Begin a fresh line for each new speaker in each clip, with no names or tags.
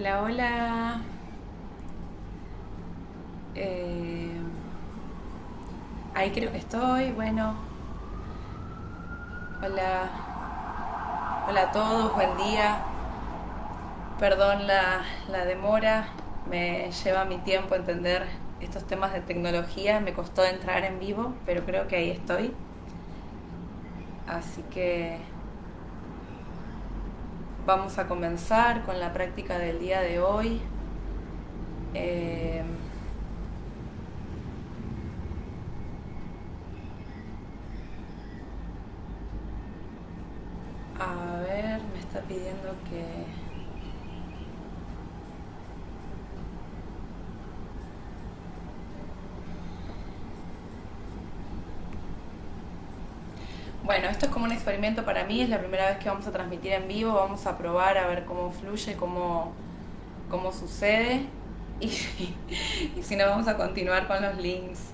Hola, hola. Eh, ahí creo que estoy. Bueno. Hola. Hola a todos, buen día. Perdón la, la demora. Me lleva mi tiempo entender estos temas de tecnología. Me costó entrar en vivo, pero creo que ahí estoy. Así que vamos a comenzar con la práctica del día de hoy. Eh, a ver, me está pidiendo que... Bueno, esto es como un experimento para mí, es la primera vez que vamos a transmitir en vivo, vamos a probar a ver cómo fluye, cómo, cómo sucede. Y, si no vamos a continuar con los links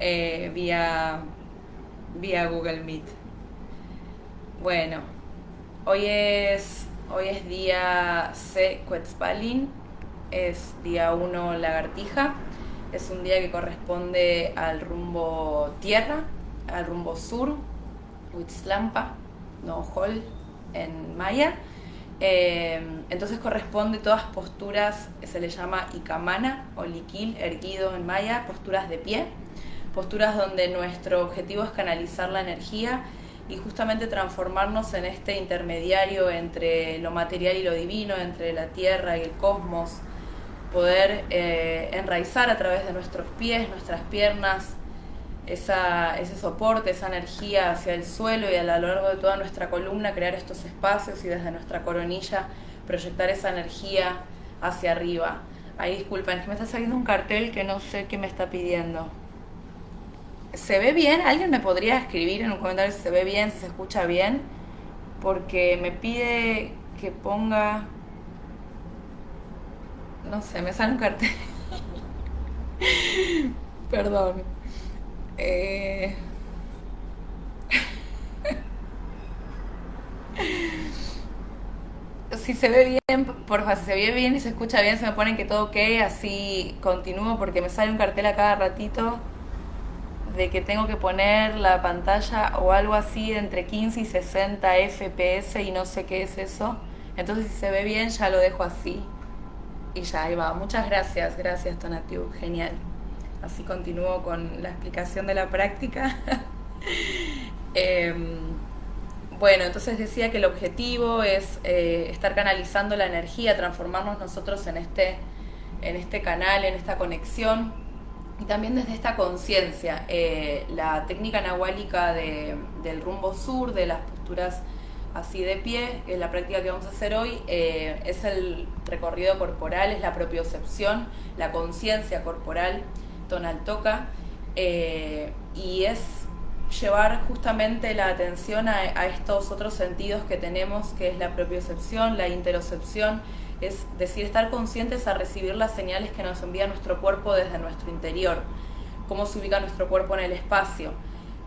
eh, vía, vía Google Meet. Bueno, hoy es, hoy es día C Quetzalin, es día 1 lagartija, es un día que corresponde al rumbo tierra, al rumbo sur, Huitzlampa, no Hol en maya. Eh, entonces corresponde todas posturas, se le llama Ikamana o Liquil, erguido en maya, posturas de pie, posturas donde nuestro objetivo es canalizar la energía y justamente transformarnos en este intermediario entre lo material y lo divino, entre la tierra y el cosmos, poder eh, enraizar a través de nuestros pies, nuestras piernas, esa, ese soporte, esa energía hacia el suelo y a lo largo de toda nuestra columna crear estos espacios y desde nuestra coronilla proyectar esa energía hacia arriba. Ahí disculpen, me está saliendo un cartel que no sé qué me está pidiendo. ¿Se ve bien? ¿Alguien me podría escribir en un comentario si se ve bien, si se escucha bien? Porque me pide que ponga... No sé, me sale un cartel. Perdón. Eh... si se ve bien, por favor, si se ve bien y se escucha bien, se me ponen que todo ok, así continúo porque me sale un cartel a cada ratito de que tengo que poner la pantalla o algo así entre 15 y 60 FPS y no sé qué es eso. Entonces si se ve bien ya lo dejo así. Y ya, ahí va. Muchas gracias, gracias Tonatiu, genial. Así continúo con la explicación de la práctica. eh, bueno, entonces decía que el objetivo es eh, estar canalizando la energía, transformarnos nosotros en este, en este canal, en esta conexión y también desde esta conciencia. Eh, la técnica nahuálica de, del rumbo sur, de las posturas así de pie, que es la práctica que vamos a hacer hoy, eh, es el recorrido corporal, es la propiocepción, la conciencia corporal, tonal toca, eh, y es llevar justamente la atención a, a, estos otros sentidos que tenemos, que es la propiocepción, la interocepción, es decir, estar conscientes a recibir las señales que nos envía nuestro cuerpo desde nuestro interior, cómo se ubica nuestro cuerpo en el espacio.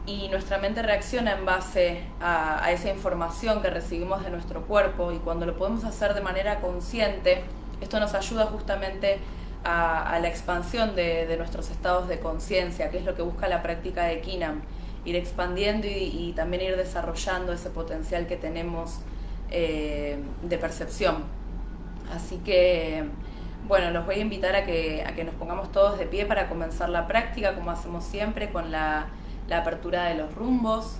Y nuestra mente reacciona en base a, a esa información que recibimos de nuestro cuerpo y cuando lo podemos hacer de manera consciente, esto nos ayuda justamente a, a la expansión de, de, nuestros estados de conciencia, que es lo que busca la práctica de Kinam, ir expandiendo y, también ir desarrollando ese potencial que tenemos eh, de percepción. Así que, bueno, los voy a invitar a que, a que nos pongamos todos de pie para comenzar la práctica, como hacemos siempre, con la, la apertura de los rumbos.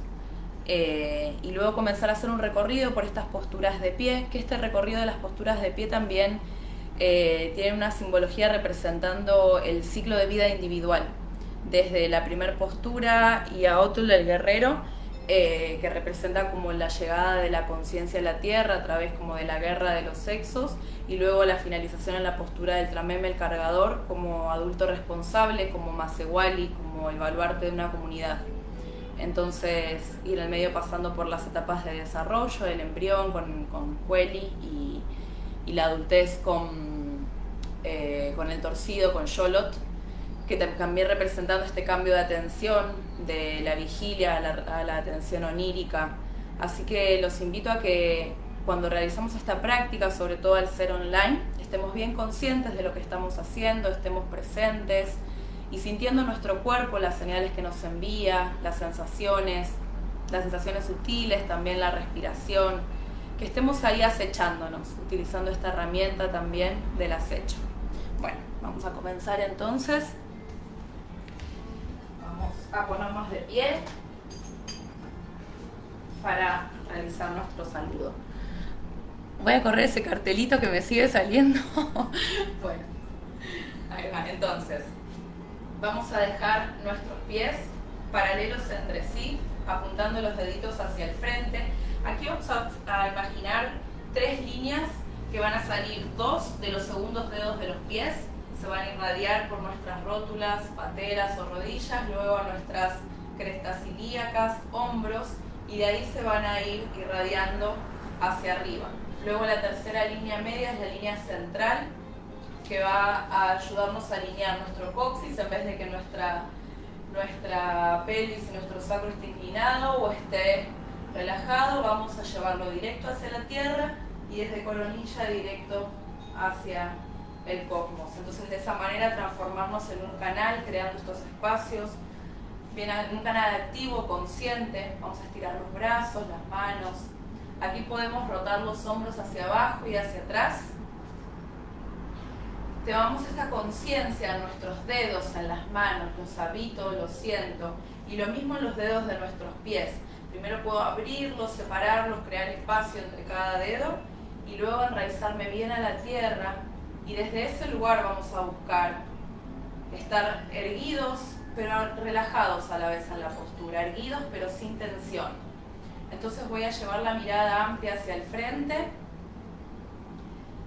Eh, y luego comenzar a hacer un recorrido por estas posturas de pie, que este recorrido de las posturas de pie también eh, una simbología representando el ciclo de vida individual, desde la primera postura y a Otul el guerrero, eh, que representa como la llegada de la conciencia a la tierra a través como de la guerra de los sexos y luego la finalización en la postura del trameme el cargador como adulto responsable, como Masewali, como el baluarte de una comunidad. Entonces ir al medio pasando por las etapas de desarrollo, el embrión con, con Hueli y, y, la adultez con, eh, con el torcido, con Yolot, que también representando este cambio de atención, de la vigilia a la, a la atención onírica. Así que los invito a que cuando realizamos esta práctica, sobre todo al ser online, estemos bien conscientes de lo que estamos haciendo, estemos presentes y sintiendo nuestro cuerpo las señales que nos envía, las sensaciones, las sensaciones sutiles, también la respiración, que estemos ahí acechándonos, utilizando esta herramienta también del acecho. Bueno, vamos a comenzar entonces. Vamos a ponernos de pie para realizar nuestro saludo. Voy a correr ese cartelito que me sigue saliendo. bueno. Entonces, vamos a dejar nuestros pies paralelos entre sí, apuntando los deditos hacia el frente. Aquí vamos a, imaginar tres líneas que van a salir dos de los segundos dedos de los pies, se van a irradiar por nuestras rótulas, pateras o rodillas, luego a nuestras crestas ilíacas, hombros, y de ahí se van a ir irradiando hacia arriba. Luego la tercera línea media es la línea central, que va a ayudarnos a alinear nuestro coxis en vez de que nuestra, nuestra pelvis y nuestro sacro esté inclinado o esté relajado, vamos a llevarlo directo hacia la tierra y desde coronilla directo hacia el cosmos. Entonces de esa manera transformarnos en un canal, creando estos espacios, bien, en un canal activo, consciente, vamos a estirar los brazos, las manos. Aquí podemos rotar los hombros hacia abajo y hacia atrás. Llevamos esta conciencia en nuestros dedos, en las manos, los habito, los siento, y lo mismo en los dedos de nuestros pies. Primero puedo abrirlos, separarlos, crear espacio entre cada dedo y luego enraizarme bien a la tierra y desde ese lugar vamos a buscar estar erguidos pero relajados a la vez en la postura, erguidos pero sin tensión. Entonces voy a llevar la mirada amplia hacia el frente,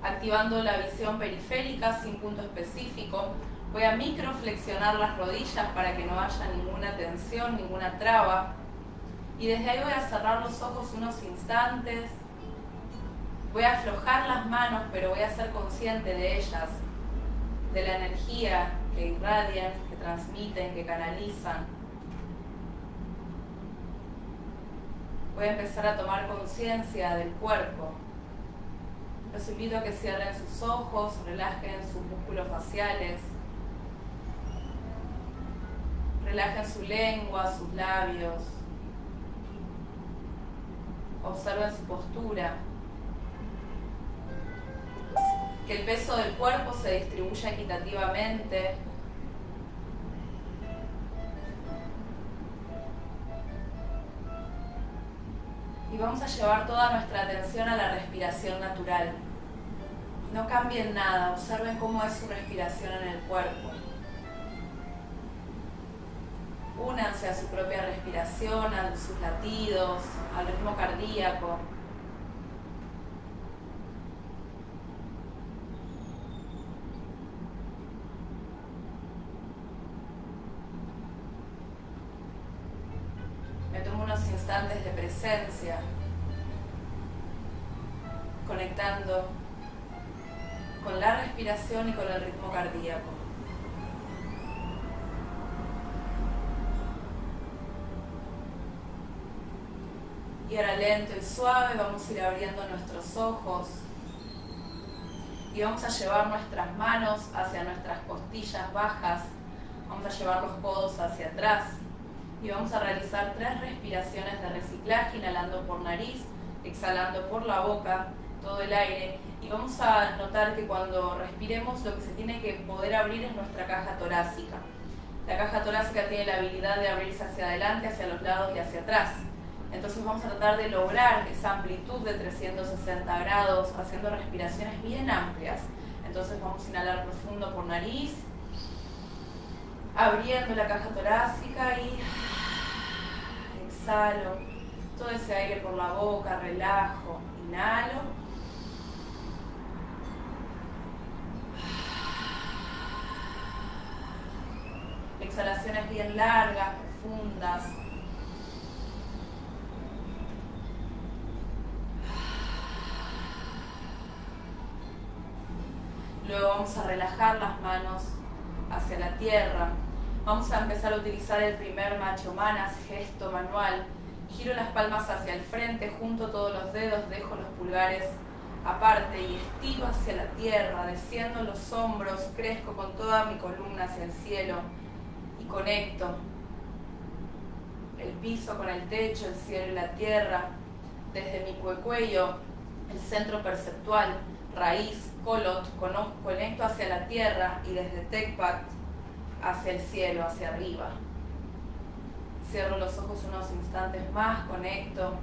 activando la visión periférica sin punto específico. Voy a microflexionar las rodillas para que no haya ninguna tensión, ninguna traba. Y desde ahí voy a cerrar los ojos unos instantes. Voy a aflojar las manos, pero voy a ser consciente de ellas, de la energía que irradian, que transmiten, que canalizan. Voy a empezar a tomar conciencia del cuerpo. Los invito a que cierren sus ojos, relajen sus músculos faciales, relajen su lengua, sus labios, observen su postura que el peso del cuerpo se distribuya equitativamente. Y vamos a llevar toda nuestra atención a la respiración natural. No cambien nada, observen cómo es su respiración en el cuerpo. Únanse a su propia respiración, a sus latidos, al ritmo cardíaco. instantes de presencia, conectando con la respiración y con el ritmo cardíaco. Y ahora lento y suave vamos a ir abriendo nuestros ojos y vamos a llevar nuestras manos hacia nuestras costillas bajas, vamos a llevar los codos hacia atrás y vamos a realizar tres respiraciones de reciclaje, inhalando por nariz, exhalando por la boca todo el aire y vamos a notar que cuando respiremos lo que se tiene que poder abrir es nuestra caja torácica. La caja torácica tiene la habilidad de abrirse hacia adelante, hacia los lados y hacia atrás. Entonces vamos a tratar de lograr esa amplitud de 360 grados haciendo respiraciones bien amplias. Entonces vamos a inhalar profundo por nariz, abriendo la caja torácica y exhalo todo ese aire por la boca, relajo, inhalo. Exhalaciones bien largas, profundas. Luego vamos a relajar las manos hacia la tierra, Vamos a empezar a utilizar el primer macho manas, gesto manual. Giro las palmas hacia el frente, junto todos los dedos, dejo los pulgares aparte y estiro hacia la tierra, desciendo los hombros, crezco con toda mi columna hacia el cielo y conecto el piso con el techo, el cielo y la tierra, desde mi cuello, el centro perceptual, raíz, colot, conecto hacia la tierra y desde Tecpat hacia el cielo, hacia arriba. Cierro los ojos unos instantes más, conecto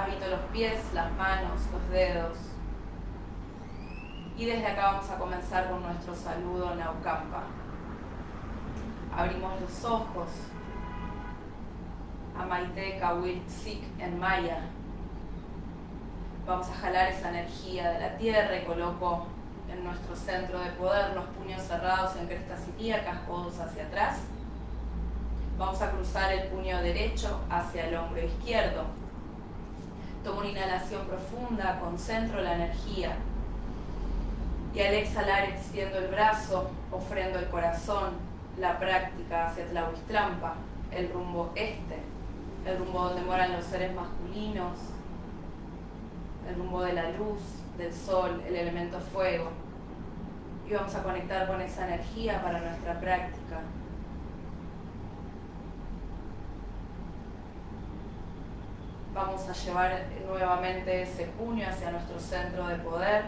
habito los pies, las manos, los dedos. Y desde acá vamos a comenzar con nuestro saludo Naucampa. Abrimos los ojos. Amaite Kawil Sik en Maya. Vamos a jalar esa energía de la tierra y coloco en nuestro centro de poder los puños cerrados en crestas ilíacas, codos hacia atrás. Vamos a cruzar el puño derecho hacia el hombro izquierdo Tomo una inhalación profunda, concentro la energía. Y al exhalar extiendo el brazo, ofrendo el corazón, la práctica hacia Tlahuistrampa, el rumbo este, el rumbo donde moran los seres masculinos, el rumbo de la luz, del sol, el elemento fuego. Y vamos a conectar con esa energía para nuestra práctica. Vamos a llevar nuevamente ese puño hacia nuestro centro de poder.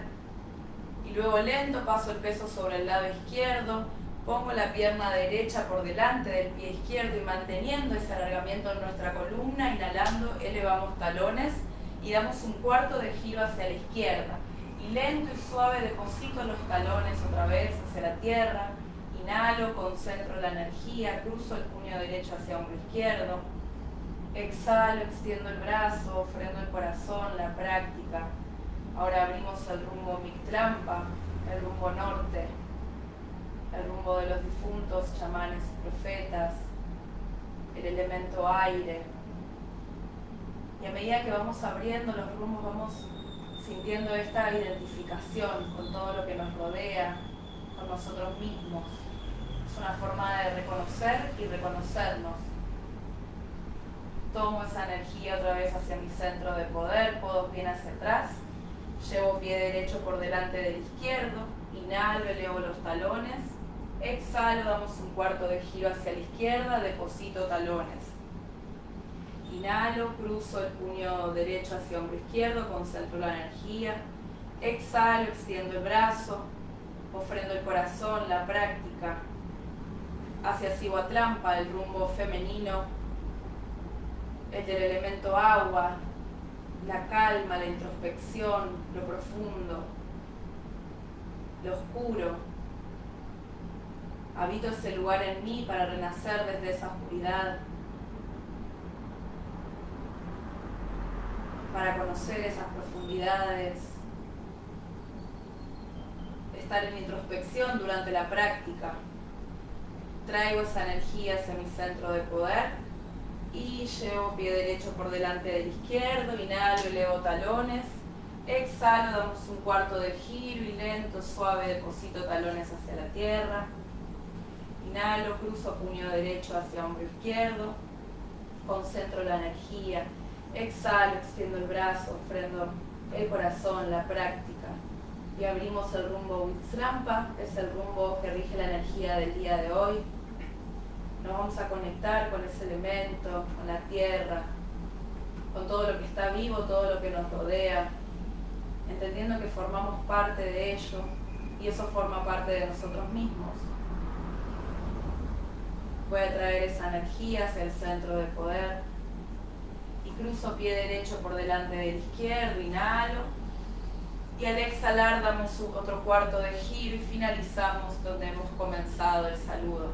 Y luego lento paso el peso sobre el lado izquierdo, pongo la pierna derecha por delante del pie izquierdo y manteniendo ese alargamiento en nuestra columna, inhalando, elevamos talones y damos un cuarto de giro hacia la izquierda. Y lento y suave deposito los talones otra vez hacia la tierra. Inhalo, concentro la energía, cruzo el puño derecho hacia hombro izquierdo Exhalo, extiendo el brazo, ofrendo el corazón, la práctica. Ahora abrimos el rumbo Mictrampa, el rumbo norte, el rumbo de los difuntos, chamanes y profetas, el elemento aire. Y a medida que vamos abriendo los rumbos, vamos sintiendo esta identificación con todo lo que nos rodea, con nosotros mismos. Es una forma de reconocer y reconocernos Tomo esa energía otra vez hacia mi centro de poder, codos bien hacia atrás. Llevo pie derecho por delante del izquierdo. Inhalo, elevo los talones. Exhalo, damos un cuarto de giro hacia la izquierda, deposito talones. Inhalo, cruzo el puño derecho hacia hombro izquierdo, concentro la energía. Exhalo, extiendo el brazo, ofrendo el corazón, la práctica. Hacia Sihuatlampa, el rumbo femenino, el del elemento agua, la calma, la introspección, lo profundo, lo oscuro. Habito ese lugar en mí para renacer desde esa oscuridad, para conocer esas profundidades, estar en introspección durante la práctica. Traigo esa energía hacia mi centro de poder y llevo pie derecho por delante del izquierdo, inhalo, elevo talones, exhalo, damos un cuarto de giro y lento, suave, deposito talones hacia la tierra, inhalo, cruzo puño derecho hacia hombro izquierdo, concentro la energía, exhalo, extiendo el brazo, ofrendo el corazón, la práctica. Y abrimos el rumbo Wixlampa, es el rumbo que rige la energía del día de hoy, nos vamos a conectar con ese elemento, con la tierra, con todo lo que está vivo, todo lo que nos rodea, entendiendo que formamos parte de ello y eso forma parte de nosotros mismos. Voy a traer esa energía hacia el centro de poder cruzo pie derecho por delante del izquierdo, inhalo y al exhalar damos otro cuarto de giro y finalizamos donde hemos comenzado el saludo.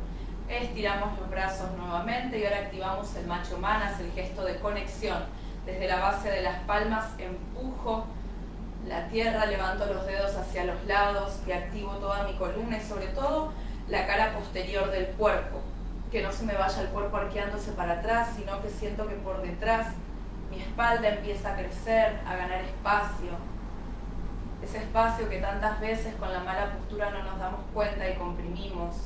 Estiramos los brazos nuevamente y ahora activamos el macho manas, el gesto de conexión. Desde la base de las palmas empujo la tierra, levanto los dedos hacia los lados y activo toda mi columna y sobre todo la cara posterior del cuerpo. Que no se me vaya el cuerpo arqueándose para atrás, sino que siento que por detrás mi espalda empieza a crecer, a ganar espacio. Ese espacio que tantas veces con la mala postura no nos damos cuenta y comprimimos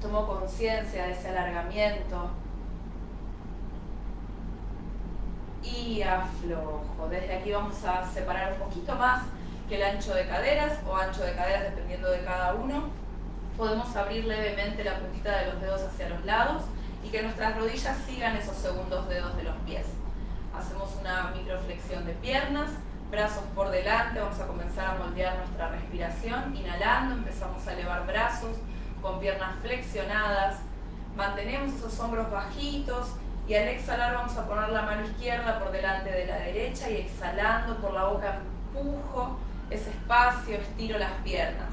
tomo conciencia de ese alargamiento y aflojo. Desde aquí vamos a separar un poquito más que el ancho de caderas o ancho de caderas dependiendo de cada uno. Podemos abrir levemente la puntita de los dedos hacia los lados y que nuestras rodillas sigan esos segundos dedos de los pies. Hacemos una microflexión de piernas, brazos por delante, vamos a comenzar a moldear nuestra respiración. Inhalando, empezamos a elevar brazos con piernas flexionadas. Mantenemos esos hombros bajitos y al exhalar vamos a poner la mano izquierda por delante de la derecha y exhalando por la boca empujo ese espacio, estiro las piernas.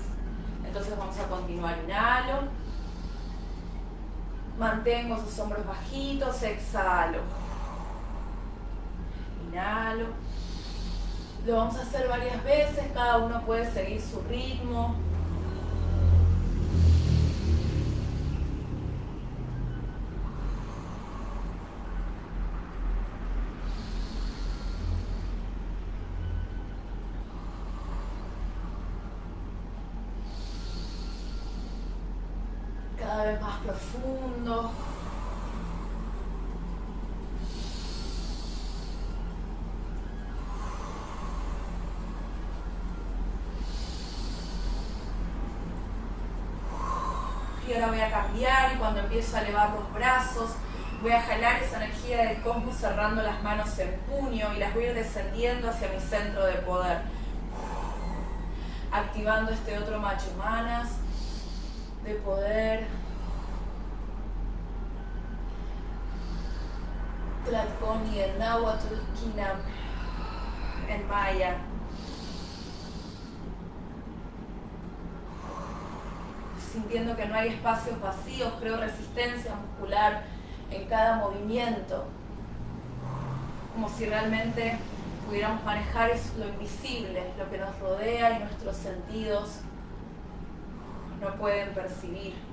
Entonces vamos a continuar, inhalo, mantengo esos hombros bajitos, exhalo, inhalo. Lo vamos a hacer varias veces, cada uno puede seguir su ritmo. Más profundo. Y ahora voy a cambiar y cuando empiezo a elevar los brazos, voy a jalar esa energía del cosmos cerrando las manos en puño y las voy a ir descendiendo hacia mi centro de poder. Activando este otro macho manas de poder. Tlaconi en Nahuatl, Kinam en Maya. Sintiendo que no hay espacios vacíos, creo resistencia muscular en cada movimiento. Como si realmente pudiéramos manejar lo invisible, lo que nos rodea y nuestros sentidos no pueden percibir.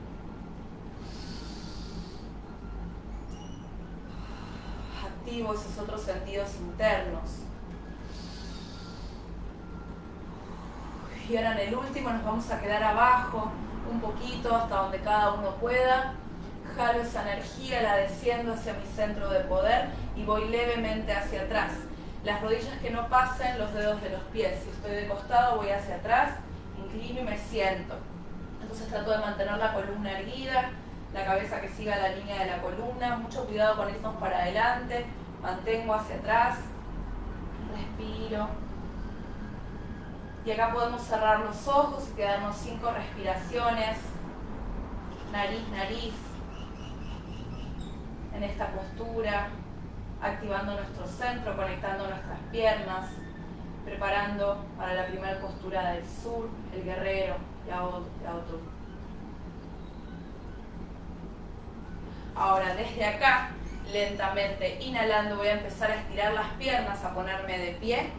Esos otros sentidos internos. Y ahora en el último nos vamos a quedar abajo un poquito hasta donde cada uno pueda. Jalo esa energía, la desciendo hacia mi centro de poder y voy levemente hacia atrás. Las rodillas que no pasen los dedos de los pies. Si estoy de costado voy hacia atrás, inclino y me siento. Entonces trato de mantener la columna erguida, la cabeza que siga la línea de la columna, mucho cuidado con irnos para adelante, mantengo hacia atrás, respiro. Y acá podemos cerrar los ojos y quedarnos cinco respiraciones, nariz, nariz, en esta postura, activando nuestro centro, conectando nuestras piernas, preparando para la primera postura del sur, el guerrero, Ahora, desde acá, lentamente inhalando, voy a empezar a estirar las piernas, a ponerme de pie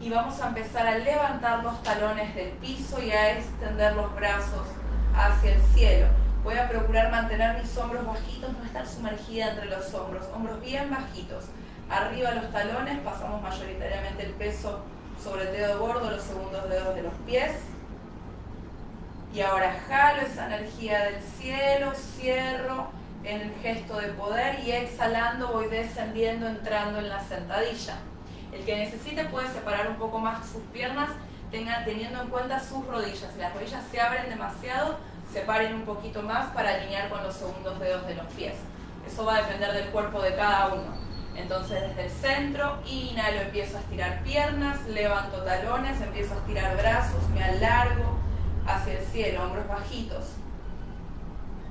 y vamos a empezar a levantar los talones del piso y a extender los brazos hacia el cielo. Voy a procurar mantener mis hombros bajitos, no estar sumergida entre los hombros, hombros bien bajitos. Arriba los talones, pasamos mayoritariamente el peso sobre el dedo gordo, los segundos dedos de los pies y ahora jalo esa energía del cielo, cierro en el gesto de poder y exhalando voy descendiendo, entrando en la sentadilla. El que necesite puede separar un poco más sus piernas tenga, teniendo en cuenta sus rodillas. Si las rodillas se abren demasiado, separen un poquito más para alinear con los segundos dedos de los pies. Eso va a depender del cuerpo de cada uno. Entonces desde el centro, inhalo, empiezo a estirar piernas, levanto talones, empiezo a estirar brazos, me alargo, hacia el cielo, hombros bajitos.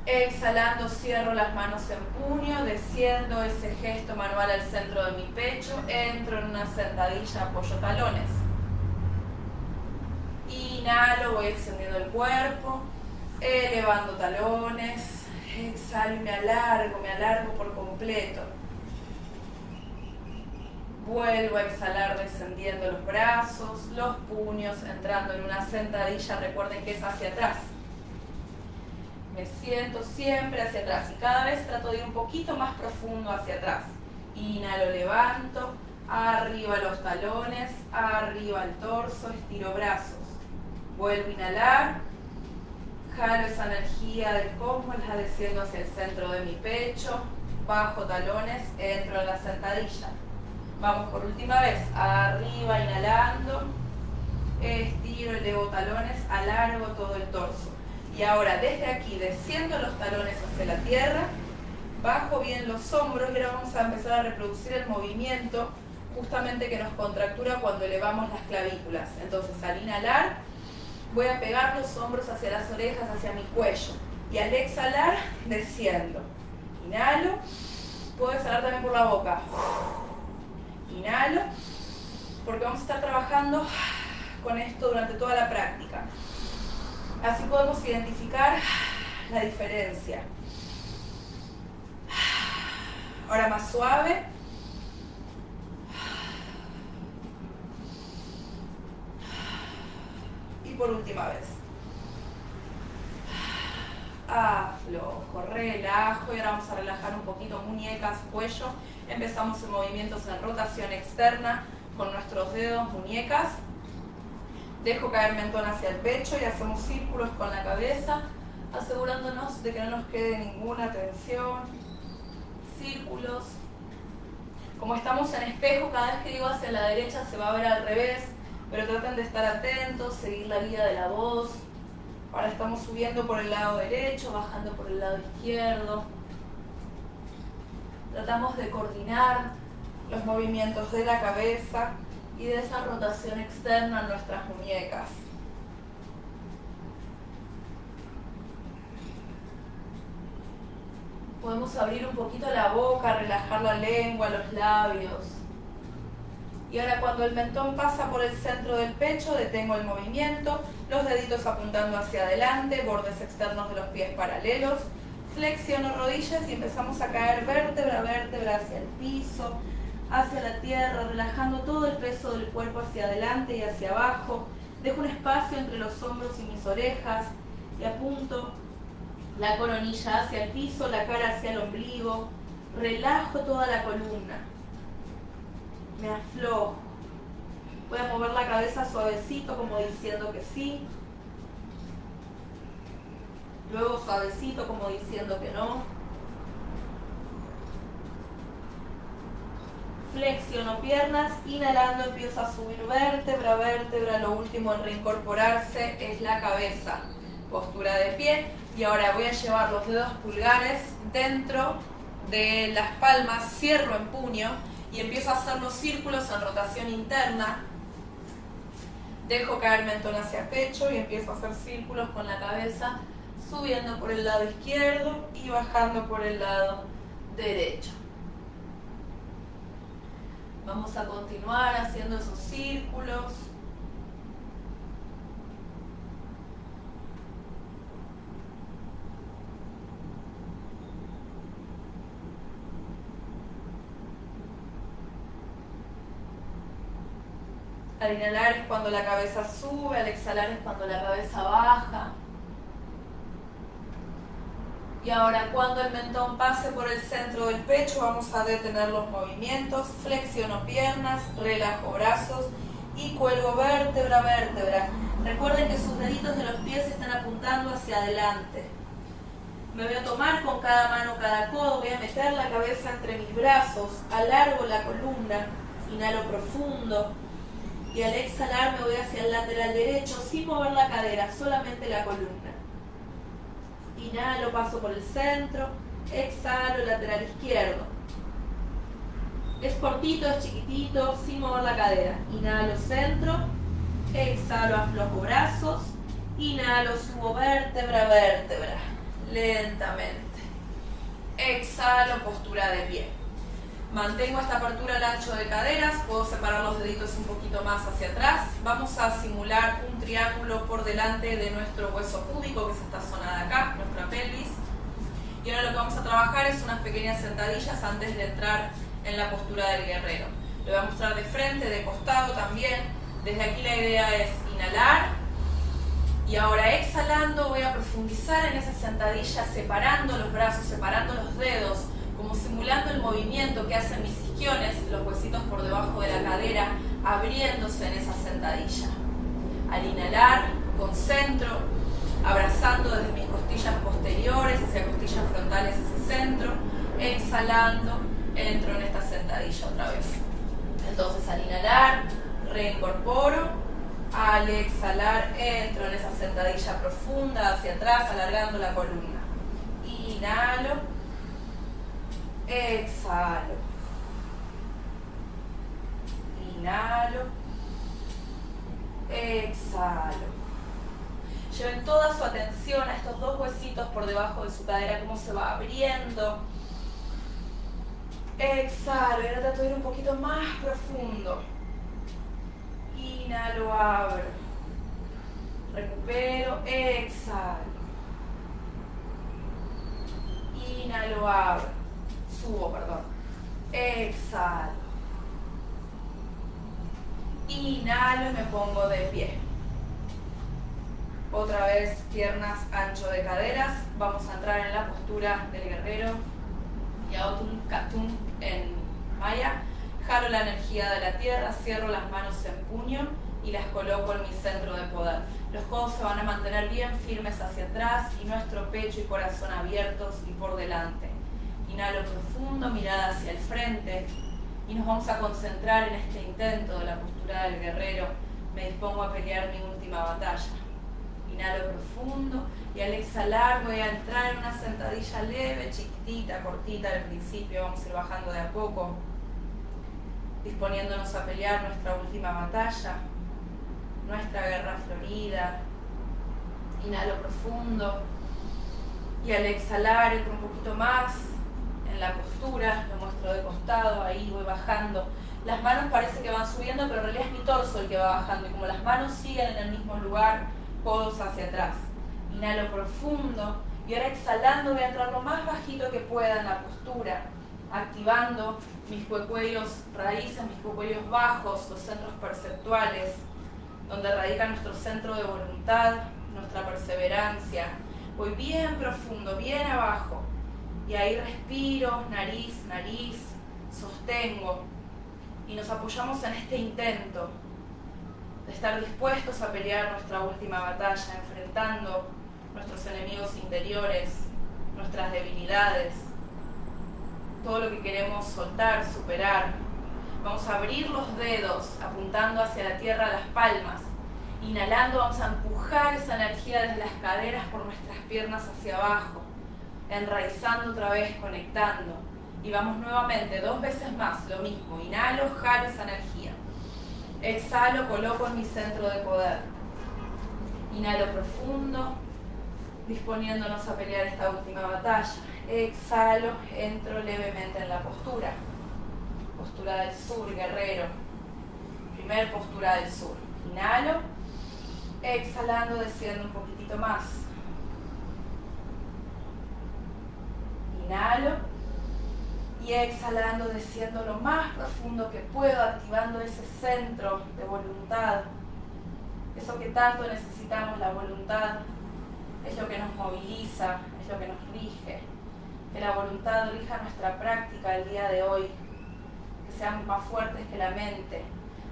Exhalando, cierro las manos en puño, desciendo ese gesto manual al centro de mi pecho, entro en una sentadilla, apoyo talones. Inhalo, voy extendiendo el cuerpo, elevando talones, exhalo y me alargo, me alargo por completo. Vuelvo a exhalar descendiendo los brazos, los puños, entrando en una sentadilla, recuerden que es hacia atrás. Me siento siempre hacia atrás y cada vez trato de ir un poquito más profundo hacia atrás. Inhalo, levanto, arriba los talones, arriba el torso, estiro brazos. Vuelvo a inhalar, jalo esa energía del cosmos, la desciendo hacia el centro de mi pecho, bajo talones, entro en la sentadilla Vamos por última vez, arriba, inhalando, estiro, elevo talones, alargo todo el torso. Y ahora desde aquí, desciendo los talones hacia la tierra, bajo bien los hombros y ahora vamos a empezar a reproducir el movimiento justamente que nos contractura cuando elevamos las clavículas. Entonces al inhalar voy a pegar los hombros hacia las orejas, hacia mi cuello. Y al exhalar, desciendo. Inhalo, puedo exhalar también por la boca. Inhalo, porque vamos a estar trabajando con esto durante toda la práctica. Así podemos identificar la diferencia. Ahora más suave. Y por última vez. Aflojo, relajo y ahora vamos a relajar un poquito muñecas, cuello. Empezamos en movimientos en rotación externa con nuestros dedos, muñecas. Dejo caer mentón hacia el pecho y hacemos círculos con la cabeza, asegurándonos de que no nos quede ninguna tensión. Círculos. Como estamos en espejo, cada vez que digo hacia la derecha se va a ver al revés, pero traten de estar atentos, seguir la guía de la voz. Ahora estamos subiendo por el lado derecho, bajando por el lado izquierdo. Tratamos de coordinar los movimientos de la cabeza y de esa rotación externa en nuestras muñecas. Podemos abrir un poquito la boca, relajar la lengua, los labios. Y ahora cuando el mentón pasa por el centro del pecho, detengo el movimiento, los deditos apuntando hacia adelante, bordes externos de los pies paralelos, flexiono rodillas y empezamos a caer vértebra a vértebra hacia el piso, hacia la tierra, relajando todo el peso del cuerpo hacia adelante y hacia abajo. Dejo un espacio entre los hombros y mis orejas y apunto la coronilla hacia el piso, la cara hacia el ombligo. Relajo toda la columna me aflojo. Voy a mover la cabeza suavecito como diciendo que sí. Luego suavecito como diciendo que no. Flexiono piernas, inhalando empiezo a subir vértebra, vértebra. Lo último en reincorporarse es la cabeza. Postura de pie. Y ahora voy a llevar los dedos pulgares dentro de las palmas, cierro en puño y empiezo a hacer los círculos en rotación interna. Dejo caer mentón hacia pecho y empiezo a hacer círculos con la cabeza, subiendo por el lado izquierdo y bajando por el lado derecho. Vamos a continuar haciendo esos círculos. Al inhalar es cuando la cabeza sube, al exhalar es cuando la cabeza baja. Y ahora cuando el mentón pase por el centro del pecho vamos a detener los movimientos, flexiono piernas, relajo brazos y cuelgo vértebra vértebra. Recuerden que sus deditos de los pies están apuntando hacia adelante. Me voy a tomar con cada mano cada codo, voy a meter la cabeza entre mis brazos, alargo la columna, inhalo profundo, y al exhalar me voy hacia el lateral derecho sin mover la cadera, solamente la columna. Inhalo, paso por el centro, exhalo, lateral izquierdo. Es cortito, es chiquitito, sin mover la cadera. Inhalo, centro, exhalo, aflojo brazos, inhalo, subo vértebra, vértebra, lentamente. Exhalo, postura de pie. Mantengo esta apertura al ancho de caderas, puedo separar los deditos un poquito más hacia atrás. Vamos a simular un triángulo por delante de nuestro hueso púbico, que es esta zona de acá, nuestra pelvis. Y ahora lo que vamos a trabajar es unas pequeñas sentadillas antes de entrar en la postura del guerrero. Lo voy a mostrar de frente, de costado también. Desde aquí la idea es inhalar. Y ahora exhalando voy a profundizar en esa sentadilla, separando los brazos, separando los dedos, simulando el movimiento que hacen mis isquiones, los huesitos por debajo de la cadera, abriéndose en esa sentadilla. Al inhalar, concentro, abrazando desde mis costillas posteriores hacia costillas frontales ese centro, exhalando, entro en esta sentadilla otra vez. Entonces al inhalar, reincorporo. Al exhalar, entro en esa sentadilla profunda hacia atrás, alargando la columna. Inhalo. Exhalo. Inhalo. Exhalo. Lleven toda su atención a estos dos huesitos por debajo de su cadera, cómo se va abriendo. Exhalo, y ahora trato de ir un poquito más profundo. Inhalo, abro. Recupero, exhalo. Inhalo, abro. Subo, perdón. Exhalo. Inhalo y me pongo de pie. Otra vez piernas ancho de caderas. Vamos a entrar en la postura del guerrero. Yaotum Katum en Maya. Jalo la energía de la tierra, cierro las manos en puño y las coloco en mi centro de poder. Los codos se van a mantener bien firmes hacia atrás y nuestro pecho y corazón abiertos y por delante. Inhalo profundo, mirada hacia el frente y nos vamos a concentrar en este intento de la postura del guerrero. Me dispongo a pelear mi última batalla. Inhalo profundo y al exhalar voy a entrar en una sentadilla leve, chiquitita, cortita al principio. Vamos a ir bajando de a poco, disponiéndonos a pelear nuestra última batalla, nuestra guerra florida. Inhalo profundo y al exhalar entro un poquito más en la postura, lo muestro de costado, ahí voy bajando. Las manos parece que van subiendo, pero en realidad es mi torso el que va bajando. Y como las manos siguen en el mismo lugar, codos hacia atrás. Inhalo profundo y ahora exhalando voy a entrar lo más bajito que pueda en la postura, activando mis cuellos raíces, mis cuellos bajos, los centros perceptuales, donde radica nuestro centro de voluntad, nuestra perseverancia. Voy bien profundo, bien abajo. Y ahí respiro, nariz, nariz, sostengo. Y nos apoyamos en este intento de estar dispuestos a pelear nuestra última batalla, enfrentando nuestros enemigos interiores, nuestras debilidades, todo lo que queremos soltar, superar. Vamos a abrir los dedos apuntando hacia la tierra las palmas. Inhalando vamos a empujar esa energía desde las caderas por nuestras piernas hacia abajo, enraizando otra vez, conectando. Y vamos nuevamente, dos veces más, lo mismo. Inhalo, jalo esa energía. Exhalo, coloco en mi centro de poder. Inhalo profundo, disponiéndonos a pelear esta última batalla. Exhalo, entro levemente en la postura. Postura del sur, guerrero. Primer postura del sur. Inhalo, exhalando, desciendo un poquitito más. Inhalo y exhalando, desciendo lo más profundo que puedo, activando ese centro de voluntad. Eso que tanto necesitamos, la voluntad, es lo que nos moviliza, es lo que nos rige. Que la voluntad rija nuestra práctica el día de hoy, que seamos más fuertes que la mente.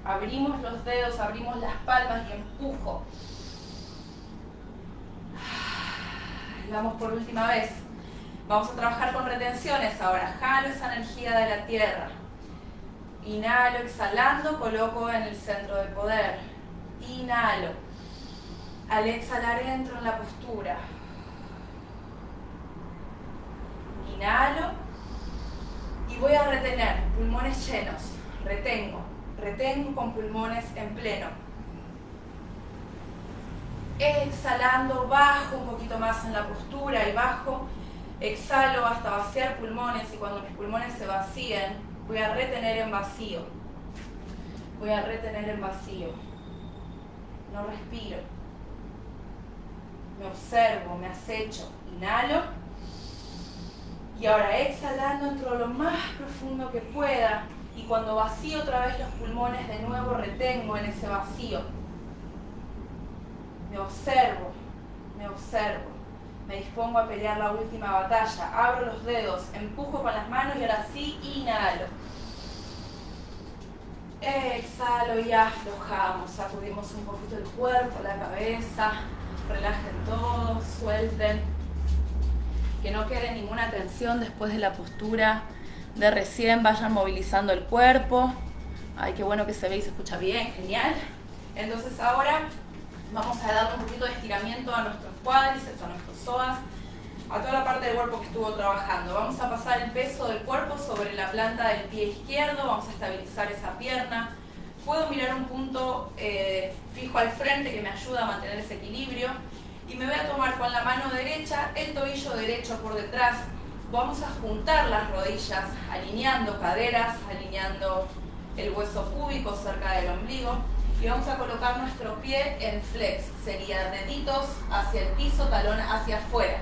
Abrimos los dedos, abrimos las palmas y empujo. Vamos por última vez. Vamos a trabajar con retenciones ahora. Jalo esa energía de la tierra. Inhalo, exhalando, coloco en el centro de poder. Inhalo. Al exhalar entro en la postura. Inhalo. Y voy a retener pulmones llenos. Retengo. Retengo con pulmones en pleno. Exhalando, bajo un poquito más en la postura y bajo Exhalo hasta vaciar pulmones y cuando mis pulmones se vacíen, voy a retener en vacío. Voy a retener en vacío. No respiro. Me observo, me acecho. Inhalo. Y ahora exhalando entro lo más profundo que pueda. Y cuando vacío otra vez los pulmones, de nuevo retengo en ese vacío. Me observo, me observo me dispongo a pelear la última batalla. Abro los dedos, empujo con las manos y ahora sí inhalo. Exhalo y aflojamos, sacudimos un poquito el cuerpo, la cabeza, relajen todo, suelten. Que no quede ninguna tensión después de la postura de recién, vayan movilizando el cuerpo, Ay, qué bueno que se ve y se escucha bien, genial. Entonces ahora vamos a dar un poquito de estiramiento a nuestros cuádriceps, a nuestros psoas, a toda la parte del cuerpo que estuvo trabajando. Vamos a pasar el peso del cuerpo sobre la planta del pie izquierdo, vamos a estabilizar esa pierna. Puedo mirar un punto eh, fijo al frente que me ayuda a mantener ese equilibrio. Y me voy a tomar con la mano derecha el tobillo derecho por detrás. Vamos a juntar las rodillas, alineando caderas, alineando el hueso púbico cerca del ombligo y vamos a colocar nuestro pie en flex, sería deditos hacia el piso, talón hacia afuera.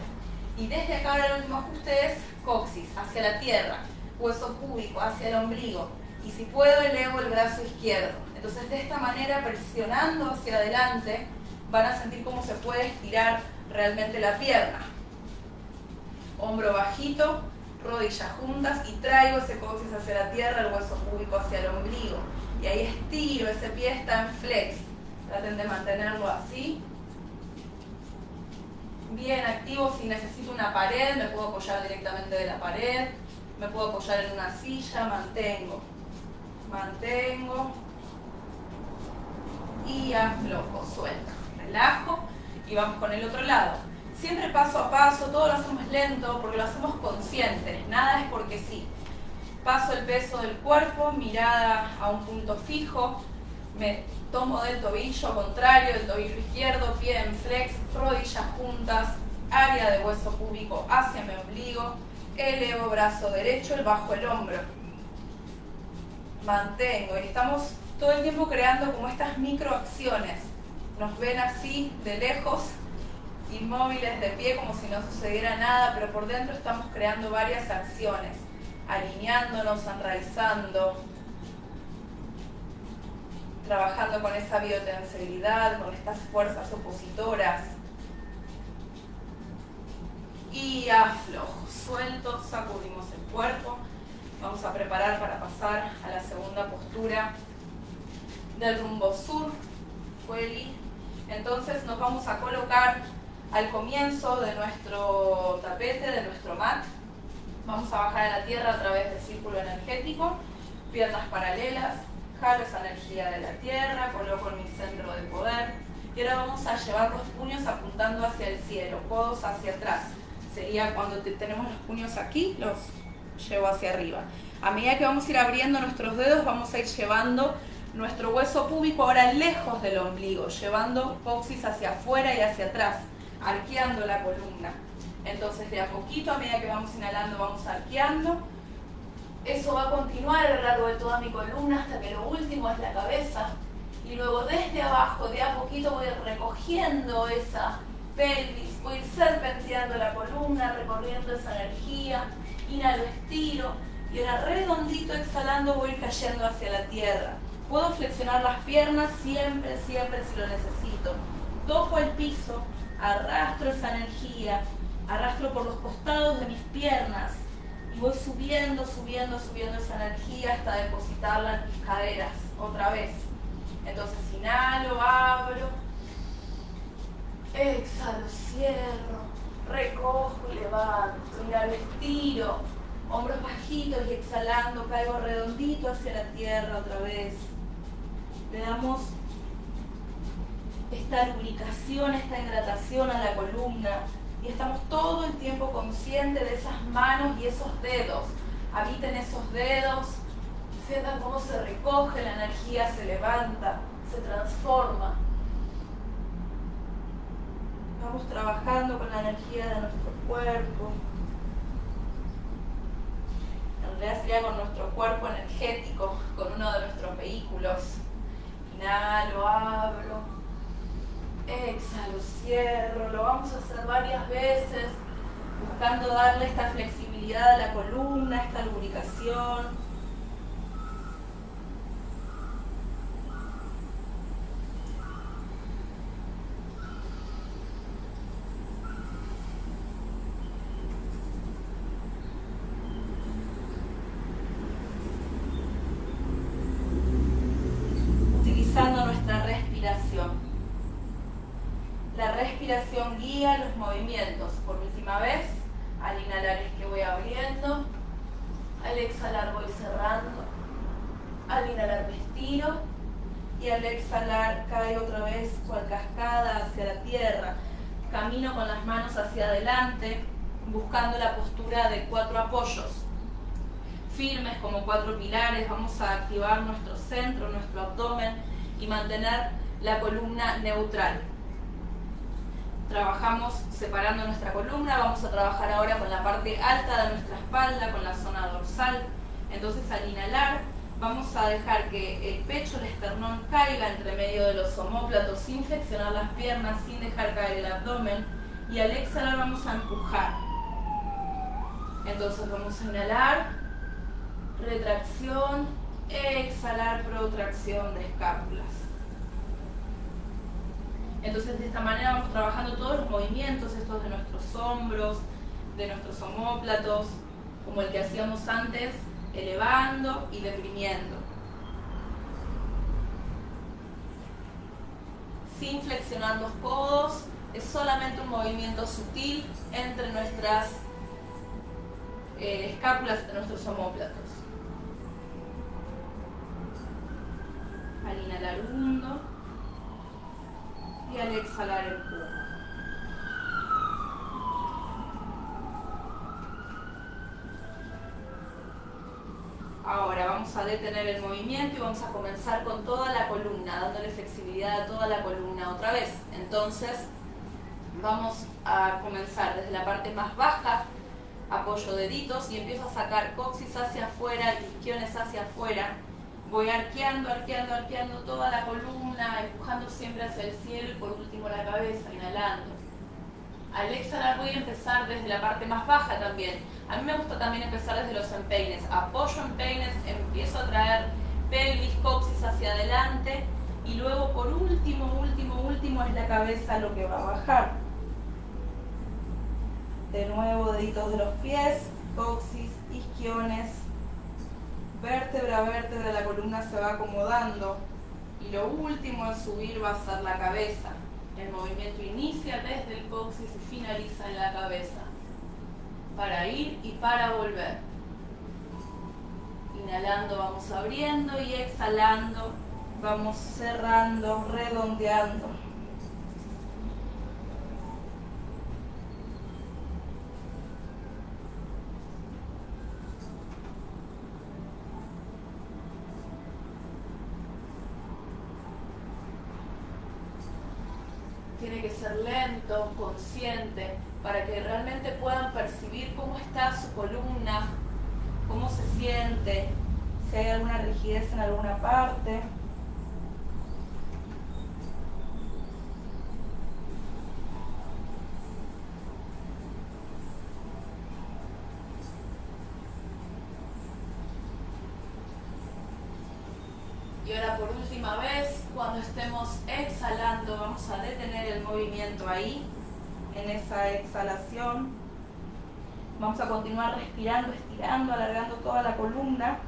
Y desde acá ahora el último ajuste es coxis, hacia la tierra, hueso púbico, hacia el ombligo. Y si puedo elevo el brazo izquierdo. Entonces de esta manera, presionando hacia adelante, van a sentir cómo se puede estirar realmente la pierna. Hombro bajito, rodillas juntas y traigo ese coxis hacia la tierra, el hueso púbico hacia el ombligo. Y ahí estiro, ese pie está en flex. Traten de mantenerlo así. Bien activo, si necesito una pared, me puedo apoyar directamente de la pared. Me puedo apoyar en una silla, mantengo. Mantengo. Y aflojo, suelto. Relajo y vamos con el otro lado siempre paso a paso, todo lo hacemos lento porque lo hacemos conscientes, nada es porque sí. Paso el peso del cuerpo, mirada a un punto fijo, me tomo del tobillo contrario, del tobillo izquierdo, pie en flex, rodillas juntas, área de hueso púbico hacia mi ombligo, elevo brazo derecho, el bajo el hombro. Mantengo y estamos todo el tiempo creando como estas microacciones. Nos ven así de lejos inmóviles de pie como si no sucediera nada, pero por dentro estamos creando varias acciones, alineándonos, enraizando, trabajando con esa biotensibilidad, con estas fuerzas opositoras. Y aflojo, suelto, sacudimos el cuerpo. Vamos a preparar para pasar a la segunda postura del rumbo sur, Entonces nos vamos a colocar al comienzo de nuestro tapete, de nuestro mat. Vamos a bajar a la tierra a través del círculo energético, piernas paralelas, jalo esa energía de la tierra, coloco en mi centro de poder. Y ahora vamos a llevar los puños apuntando hacia el cielo, codos hacia atrás. Sería cuando tenemos los puños aquí, los llevo hacia arriba. A medida que vamos a ir abriendo nuestros dedos, vamos a ir llevando nuestro hueso púbico ahora lejos del ombligo, llevando coxis hacia afuera y hacia atrás arqueando la columna. Entonces de a poquito, a medida que vamos inhalando, vamos arqueando. Eso va a continuar a lo largo de toda mi columna hasta que lo último es la cabeza. Y luego desde abajo, de a poquito voy recogiendo esa pelvis, voy serpenteando la columna, recorriendo esa energía. Inhalo, estiro. Y ahora redondito exhalando voy cayendo hacia la tierra. Puedo flexionar las piernas siempre, siempre si lo necesito. Toco el piso, arrastro esa energía, arrastro por los costados de mis piernas y voy subiendo, subiendo, subiendo esa energía hasta depositarla en mis caderas otra vez. Entonces inhalo, abro, exhalo, cierro, recojo y levanto, inhalo, estiro, hombros bajitos y exhalando caigo redondito hacia la tierra otra vez. Le damos esta lubricación, esta hidratación a la columna y estamos todo el tiempo conscientes de esas manos y esos dedos. Habiten esos dedos, sientan cómo se recoge la energía, se levanta, se transforma. Vamos trabajando con la energía de nuestro cuerpo. En realidad sería con nuestro cuerpo energético, con uno de nuestros vehículos. Inhalo, abro exhalo, cierro, lo vamos a hacer varias veces, buscando darle esta flexibilidad a la columna, esta lubricación. Guía los movimientos. Por última vez, al inhalar es que voy abriendo, al exhalar voy cerrando. Al inhalar me estiro y al exhalar caigo otra vez cual cascada hacia la tierra. Camino con las manos hacia adelante buscando la postura de cuatro apoyos firmes como cuatro pilares. Vamos a activar nuestro centro, nuestro abdomen y mantener la columna neutral. Trabajamos separando nuestra columna, vamos a trabajar ahora con la parte alta de nuestra espalda, con la zona dorsal. Entonces al inhalar vamos a dejar que el pecho, el esternón caiga entre medio de los omóplatos sin flexionar las piernas, sin dejar caer el abdomen. Y al exhalar vamos a empujar. Entonces vamos a inhalar, retracción, exhalar, protracción de escápulas. Entonces de esta manera vamos trabajando todos los movimientos, estos de nuestros hombros, de nuestros homóplatos, como el que hacíamos antes, elevando y deprimiendo. Sin flexionar los codos, es solamente un movimiento sutil entre nuestras eh, escápulas, de nuestros homóplatos. Al inhalar hundo y al exhalar el empujo. Ahora vamos a detener el movimiento y vamos a comenzar con toda la columna, dándole flexibilidad a toda la columna otra vez. Entonces vamos a comenzar desde la parte más baja, apoyo deditos y empiezo a sacar coxis hacia afuera, isquiones hacia afuera Voy arqueando, arqueando, arqueando toda la columna, empujando siempre hacia el cielo y por último la cabeza, inhalando. Al exhalar voy a empezar desde la parte más baja también. A mí me gusta también empezar desde los empeines. Apoyo empeines, empiezo a traer pelvis, coxis hacia adelante y luego por último, último, último es la cabeza lo que va a bajar. De nuevo deditos de los pies, coxis, isquiones, vértebra a vértebra la columna se va acomodando y lo último en subir va a ser la cabeza. El movimiento inicia desde el coxis y finaliza en la cabeza. Para ir y para volver. Inhalando vamos abriendo y exhalando vamos cerrando, redondeando. Tiene que ser lento, consciente, para que realmente puedan percibir cómo está su columna, cómo se siente, si hay alguna rigidez en alguna parte. Y ahora por última vez, cuando estemos exhalando, vamos a detener el movimiento ahí, exhalación. Vamos a continuar respirando, estirando, alargando toda la columna.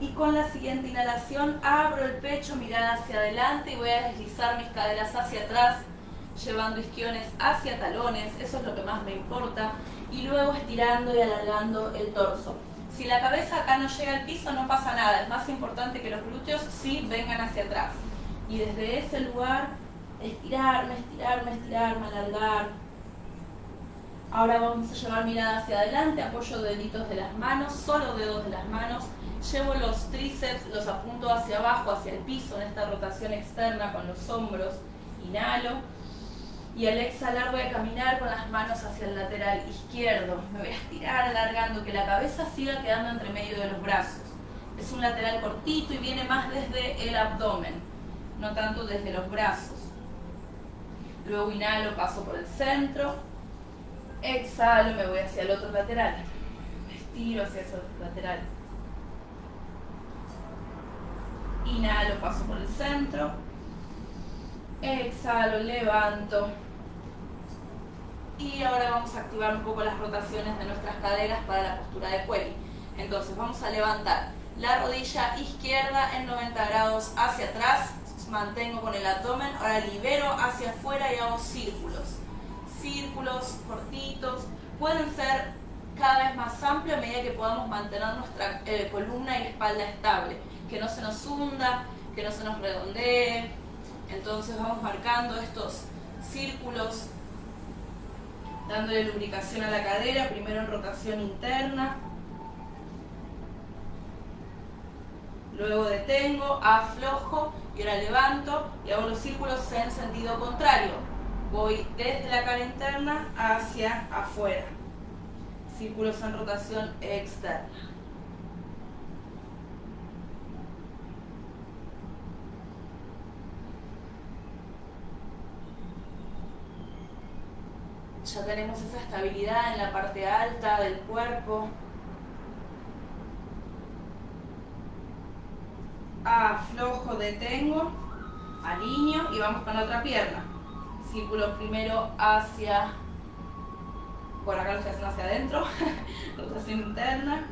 Y con la siguiente inhalación abro el pecho, mirada hacia adelante y voy a deslizar mis caderas hacia atrás, llevando isquiones hacia talones, eso es lo que más me importa. Y luego estirando y alargando el torso. Si la cabeza acá no llega al piso no pasa nada, es más importante que los glúteos sí vengan hacia atrás. Y desde ese lugar estirarme, estirarme, estirarme, alargar. Ahora vamos a llevar mirada hacia adelante, apoyo deditos de las manos, solo dedos de las manos. Llevo los tríceps, los apunto hacia abajo, hacia el piso en esta rotación externa con los hombros. Inhalo y al exhalar voy a caminar con las manos hacia el lateral izquierdo. Me voy a estirar alargando, que la cabeza siga quedando entre medio de los brazos. Es un lateral cortito y viene más desde el abdomen, no tanto desde los brazos. Luego inhalo, paso por el centro. Exhalo, me voy hacia el otro lateral. Me estiro hacia ese otro lateral. Inhalo, paso por el centro. Exhalo, levanto. Y ahora vamos a activar un poco las rotaciones de nuestras caderas para la postura de Pueli. Entonces vamos a levantar la rodilla izquierda en 90 grados hacia atrás, mantengo con el abdomen, ahora libero hacia afuera y hago círculos. Círculos cortitos, pueden ser cada vez más amplio a medida que podamos mantener nuestra eh, columna y espalda estable, que no se nos hunda, que no se nos redondee. Entonces vamos marcando estos círculos, dándole lubricación a la cadera, primero en rotación interna, luego detengo, aflojo y ahora levanto y hago los círculos en sentido contrario. Voy desde la cara interna hacia afuera. Círculos en rotación externa. Ya tenemos esa estabilidad en la parte alta del cuerpo. Aflojo, detengo, alineo y vamos con la otra pierna. Círculo primero hacia, por acá lo estoy haciendo hacia adentro, rotación interna.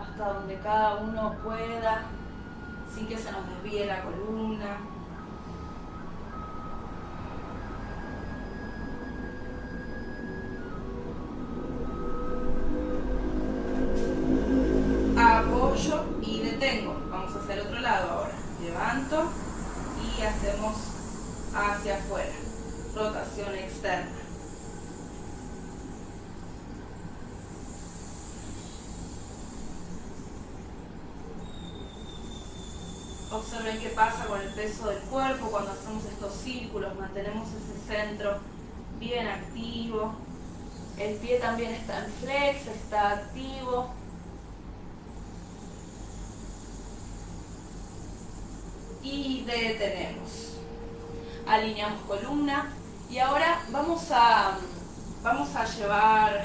Hasta donde cada uno pueda, sin que se nos desvíe la columna. y detengo. Vamos a hacer otro lado ahora. Levanto y hacemos hacia afuera. Rotación externa. Observen qué pasa con el peso del cuerpo cuando hacemos estos círculos. Mantenemos ese centro bien activo. El pie también está en flex, está activo. y detenemos. Alineamos columna y ahora vamos a, vamos a llevar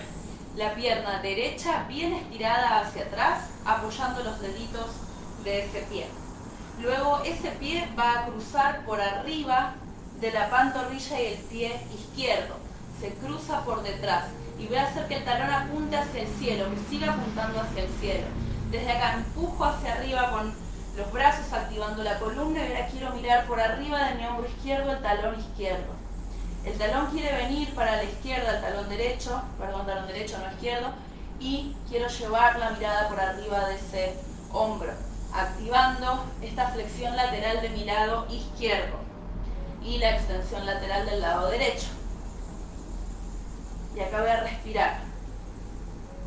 la pierna derecha bien estirada hacia atrás, apoyando los deditos de ese pie. Luego ese pie va a cruzar por arriba de la pantorrilla y el pie izquierdo. Se cruza por detrás y voy a hacer que el talón apunte hacia el cielo, que siga apuntando hacia el cielo. Desde acá empujo hacia arriba con los brazos activando la columna y ahora quiero mirar por arriba de mi hombro izquierdo el talón izquierdo. El talón quiere venir para la izquierda, el talón derecho, perdón, talón derecho, no izquierdo, y quiero llevar la mirada por arriba de ese hombro, activando esta flexión lateral de mi lado izquierdo y la extensión lateral del lado derecho. Y acá voy a respirar.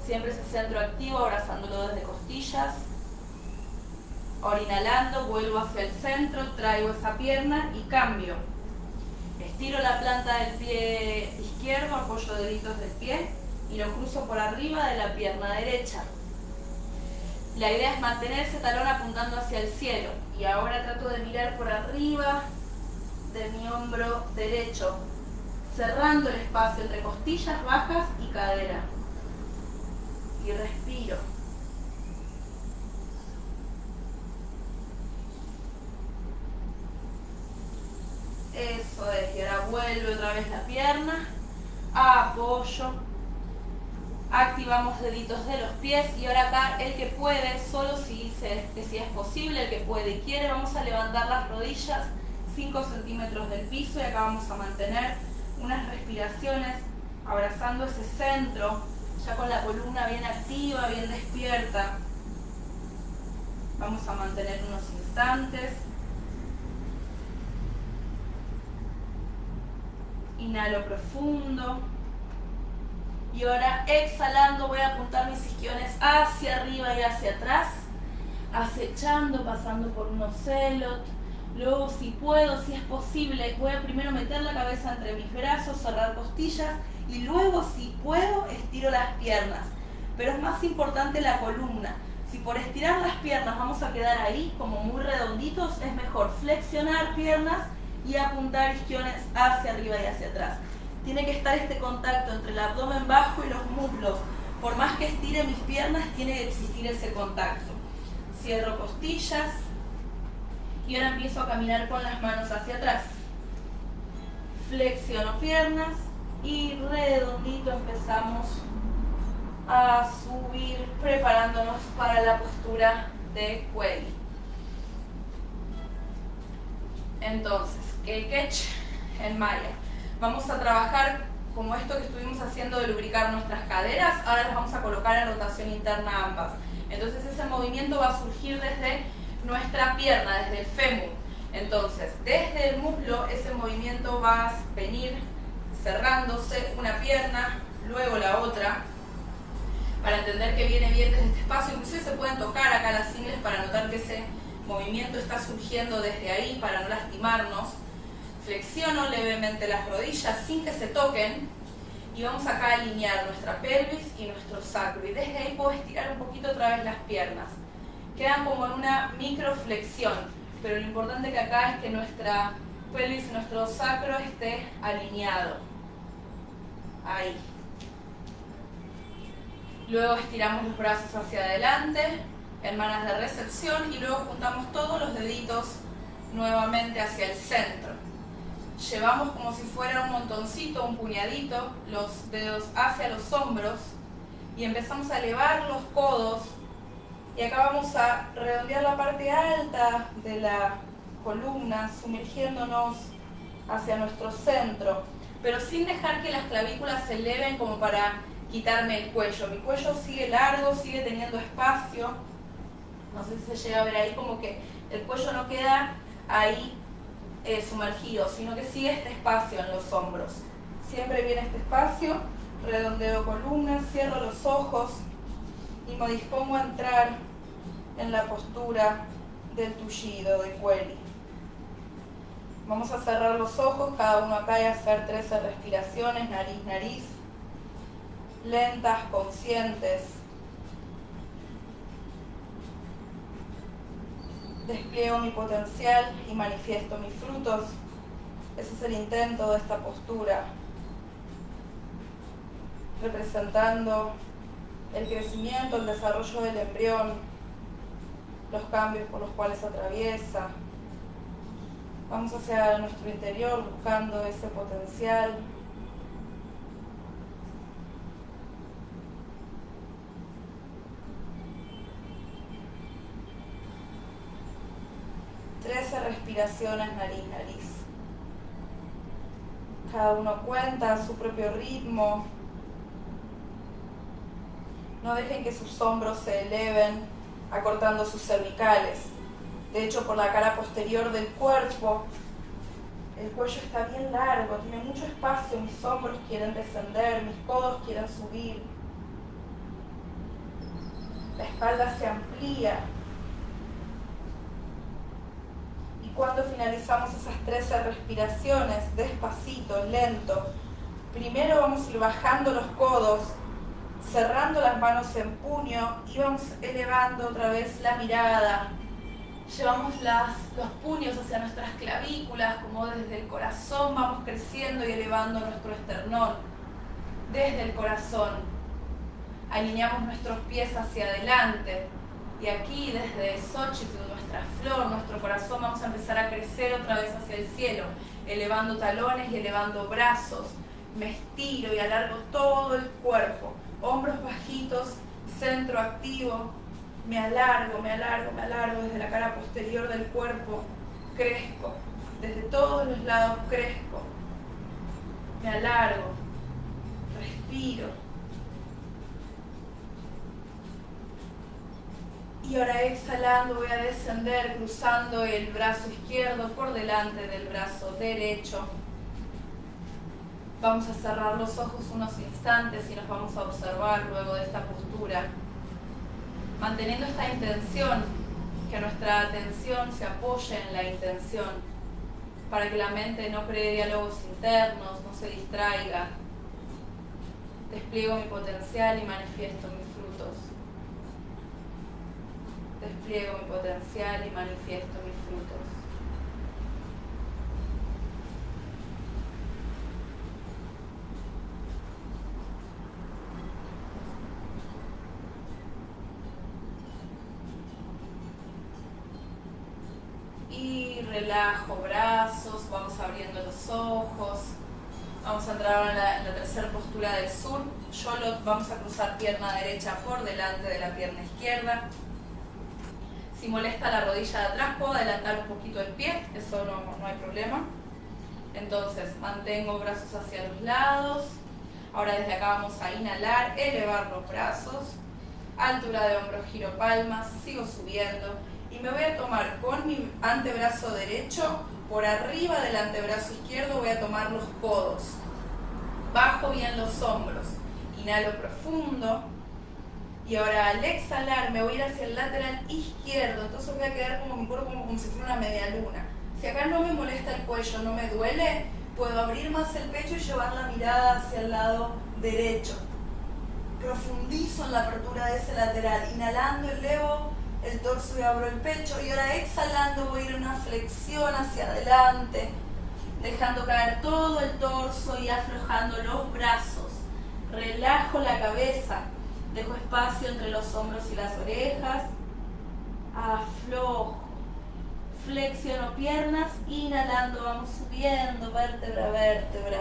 Siempre ese centro activo, abrazándolo desde costillas, Ahora inhalando, vuelvo hacia el centro, traigo esa pierna y cambio. Estiro la planta del pie izquierdo, apoyo deditos del pie y lo cruzo por arriba de la pierna derecha. La idea es mantener ese talón apuntando hacia el cielo. Y ahora trato de mirar por arriba de mi hombro derecho, cerrando el espacio entre costillas bajas y cadera. Y respiro. Eso es, y ahora vuelve otra vez la pierna, apoyo, activamos deditos de los pies y ahora acá el que puede, solo si dice que si es posible, el que puede y quiere, vamos a levantar las rodillas 5 centímetros del piso y acá vamos a mantener unas respiraciones abrazando ese centro, ya con la columna bien activa, bien despierta. Vamos a mantener unos instantes. Inhalo profundo. Y ahora exhalando voy a apuntar mis isquiones hacia arriba y hacia atrás. Acechando, pasando por un ocelot. Luego si puedo, si es posible, voy a primero meter la cabeza entre mis brazos, cerrar costillas. Y luego si puedo, estiro las piernas. Pero es más importante la columna. Si por estirar las piernas vamos a quedar ahí como muy redonditos, es mejor flexionar piernas y apuntar isquiones hacia arriba y hacia atrás. Tiene que estar este contacto entre el abdomen bajo y los muslos. Por más que estire mis piernas, tiene que existir ese contacto. Cierro costillas y ahora empiezo a caminar con las manos hacia atrás. Flexiono piernas y redondito empezamos a subir preparándonos para la postura de cuello. Entonces, el catch en maya. Vamos a trabajar como esto que estuvimos haciendo de lubricar nuestras caderas, ahora las vamos a colocar en rotación interna ambas. Entonces ese movimiento va a surgir desde nuestra pierna, desde el fémur. Entonces, desde el muslo ese movimiento va a venir cerrándose una pierna, luego la otra, para entender que viene bien desde este espacio. Inclusive se pueden tocar acá las ingles para notar que ese movimiento está surgiendo desde ahí para no lastimarnos. Flexiono levemente las rodillas sin que se toquen y vamos acá a alinear nuestra pelvis y nuestro sacro. Y desde ahí puedo estirar un poquito otra vez las piernas. Quedan como en una microflexión, pero lo importante que acá es que nuestra pelvis y nuestro sacro esté alineado. Ahí. Luego estiramos los brazos hacia adelante, hermanas de recepción, y luego juntamos todos los deditos nuevamente hacia el centro. Llevamos como si fuera un montoncito, un puñadito, los dedos hacia los hombros y empezamos a elevar los codos y acá vamos a redondear la parte alta de la columna, sumergiéndonos hacia nuestro centro, pero sin dejar que las clavículas se eleven como para quitarme el cuello. Mi cuello sigue largo, sigue teniendo espacio. No sé si se llega a ver ahí como que el cuello no queda ahí eh, sumergido, sino que sigue este espacio en los hombros. Siempre viene este espacio, redondeo columna, cierro los ojos y me dispongo a entrar en la postura del tullido, de cuello. Vamos a cerrar los ojos, cada uno acá y hacer 13 respiraciones, nariz, nariz lentas, conscientes. Despliego mi potencial y manifiesto mis frutos. Ese es el intento de esta postura, representando el crecimiento, el desarrollo del embrión, los cambios por los cuales atraviesa. Vamos hacia nuestro interior buscando ese potencial, 13 respiraciones nariz-nariz. Cada uno cuenta a su propio ritmo. No dejen que sus hombros se eleven acortando sus cervicales. De hecho, por la cara posterior del cuerpo, el cuello está bien largo, tiene mucho espacio, mis hombros quieren descender, mis codos quieren subir. La espalda se amplía, cuando finalizamos esas 13 respiraciones, despacito, lento, primero vamos a ir bajando los codos, cerrando las manos en puño y vamos elevando otra vez la mirada. Llevamos los puños hacia nuestras clavículas, como desde el corazón vamos creciendo y elevando nuestro esternón. Desde el corazón. Alineamos nuestros pies hacia adelante. Y aquí desde Xochitl nuestra flor, nuestro corazón, vamos a empezar a crecer otra vez hacia el cielo, elevando talones y elevando brazos. Me estiro y alargo todo el cuerpo, hombros bajitos, centro activo. Me alargo, me alargo, me alargo desde la cara posterior del cuerpo. Crezco, desde todos los lados crezco. Me alargo, respiro Y ahora exhalando voy a descender cruzando el brazo izquierdo por delante del brazo derecho. Vamos a cerrar los ojos unos instantes y nos vamos a observar luego de esta postura. Manteniendo esta intención, que nuestra atención se apoye en la intención, para que la mente no cree diálogos internos, no se distraiga. Despliego mi potencial y manifiesto mi despliego mi potencial y manifiesto mis frutos. Y relajo brazos, vamos abriendo los ojos. Vamos a entrar ahora en la, tercera postura del sur. Yo lo, vamos a cruzar pierna derecha por delante de la pierna izquierda. Si molesta la rodilla de atrás, puedo adelantar un poquito el pie, eso no, no hay problema. Entonces, mantengo brazos hacia los lados. Ahora desde acá vamos a inhalar, elevar los brazos. Altura de hombro, giro palmas, sigo subiendo. Y me voy a tomar con mi antebrazo derecho, por arriba del antebrazo izquierdo voy a tomar los codos. Bajo bien los hombros. Inhalo profundo. Y ahora al exhalar me voy a ir hacia el lateral izquierdo. Entonces voy a quedar como mi cuerpo como, como si fuera una media luna. Si acá no me molesta el cuello, no me duele, puedo abrir más el pecho y llevar la mirada hacia el lado derecho. Profundizo en la apertura de ese lateral. Inhalando, elevo el torso y abro el pecho. Y ahora exhalando voy a ir una flexión hacia adelante, dejando caer todo el torso y aflojando los brazos. Relajo la cabeza, dejo espacio entre los hombros y las orejas. Aflojo flexiono piernas, inhalando, vamos subiendo, vértebra vértebra.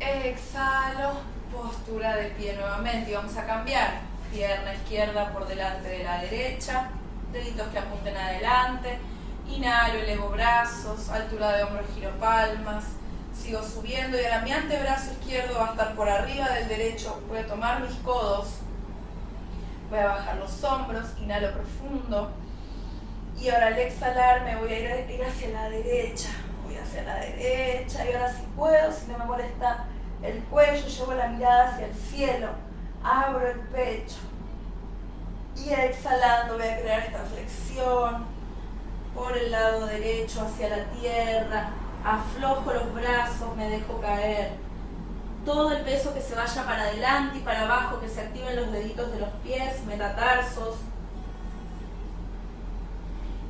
Exhalo, postura de pie nuevamente y vamos a cambiar. Pierna izquierda por delante de la derecha, deditos que apunten adelante. Inhalo, elevo brazos, altura de hombro, giro palmas. Sigo subiendo y ahora mi antebrazo izquierdo va a estar por arriba del derecho. Voy a tomar mis codos. Voy a bajar los hombros, inhalo profundo y ahora al exhalar me voy a ir, hacia la derecha. Voy hacia la derecha y ahora si puedo, si no me molesta el cuello, llevo la mirada hacia el cielo. Abro el pecho. Y exhalando voy a crear esta flexión por el lado derecho hacia la tierra. Aflojo los brazos, me dejo caer. Todo el peso que se vaya para adelante y para abajo, que se activen los deditos de los pies, metatarsos,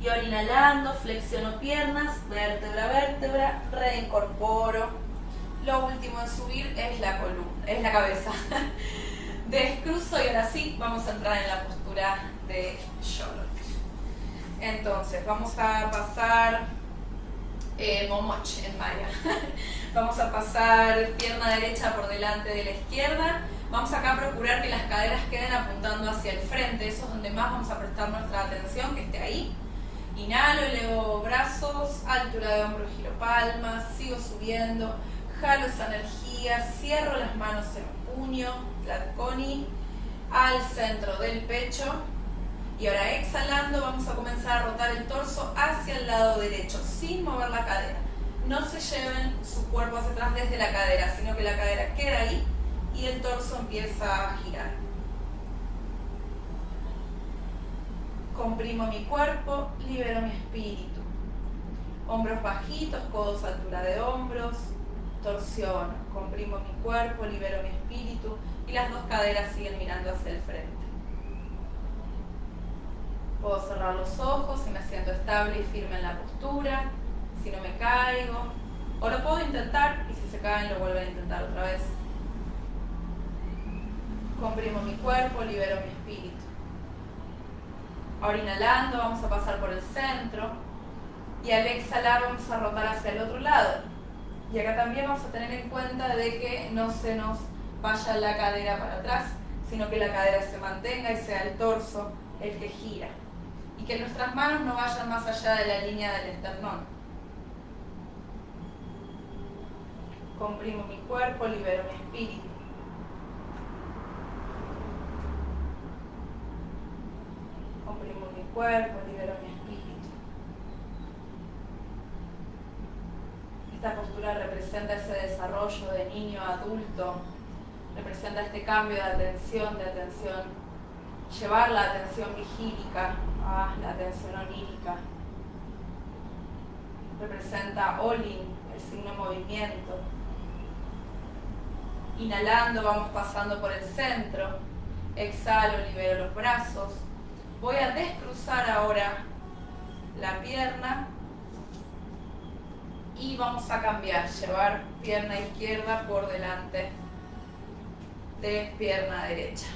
y ahora inhalando, flexiono piernas, vértebra a vértebra, reincorporo. Lo último en subir es la columna, es la cabeza. Descruzo y ahora sí vamos a entrar en la postura de Charlotte. Entonces, vamos a pasar eh, en maya. vamos a pasar pierna derecha por delante de la izquierda. Vamos acá a procurar que las caderas queden apuntando hacia el frente. Eso es donde más vamos a prestar nuestra atención, que esté ahí. Inhalo, elevo brazos, altura de hombro, giro palmas, sigo subiendo, jalo esa energía, cierro las manos en puño, al centro del pecho. Y ahora exhalando vamos a comenzar a rotar el torso hacia el lado derecho, sin mover la cadera. No se lleven su cuerpo hacia atrás desde la cadera, sino que la cadera queda ahí y el torso empieza a girar. Comprimo mi cuerpo, libero mi espíritu. Hombros bajitos, codos a altura de hombros, torsión. Comprimo mi cuerpo, libero mi espíritu y las dos caderas siguen mirando hacia el frente. Puedo cerrar los ojos si me siento estable y firme en la postura, si no me caigo. O lo puedo intentar y si se caen lo vuelven a intentar otra vez. Comprimo mi cuerpo, libero mi espíritu. Ahora inhalando vamos a pasar por el centro y al exhalar vamos a rotar hacia el otro lado. Y acá también vamos a tener en cuenta de que no se nos vaya la cadera para atrás, sino que la cadera se mantenga y sea el torso el que gira. Que nuestras manos no vayan más allá de la línea del esternón. Comprimo mi cuerpo, libero mi espíritu. cuerpo, libero mi espíritu. Esta postura representa ese desarrollo de niño a adulto, representa este cambio de atención, de atención, llevar la atención vigílica a la atención onírica. Representa Olin, el signo movimiento. Inhalando vamos pasando por el centro. Exhalo, libero los brazos Voy a descruzar ahora la pierna y vamos a cambiar, llevar pierna izquierda por delante de pierna derecha.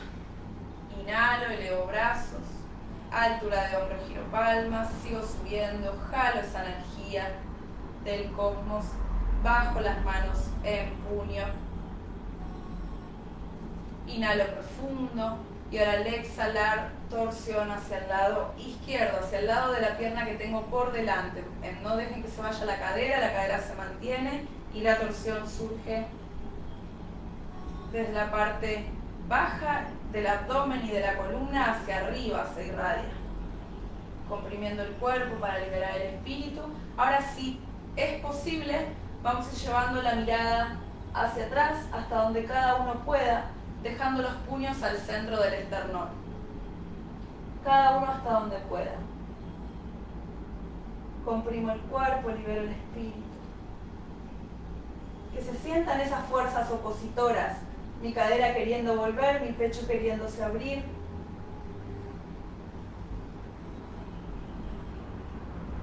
Inhalo, elevo brazos, altura de hombro, giro palmas, sigo subiendo, jalo esa energía del cosmos, bajo las manos en puño. Inhalo profundo y ahora al exhalar torsión hacia el lado izquierdo, hacia el lado de la pierna que tengo por delante. No dejen que se vaya la cadera, la cadera se mantiene y la torsión surge desde la parte baja del abdomen y de la columna hacia arriba, se irradia. Comprimiendo el cuerpo para liberar el espíritu. Ahora sí, es posible, vamos a ir llevando la mirada hacia atrás hasta donde cada uno pueda, dejando los puños al centro del esternón. Cada uno hasta donde pueda. Comprimo el cuerpo, libero el espíritu. Que se sientan esas fuerzas opositoras mi cadera queriendo volver, mi pecho queriéndose abrir.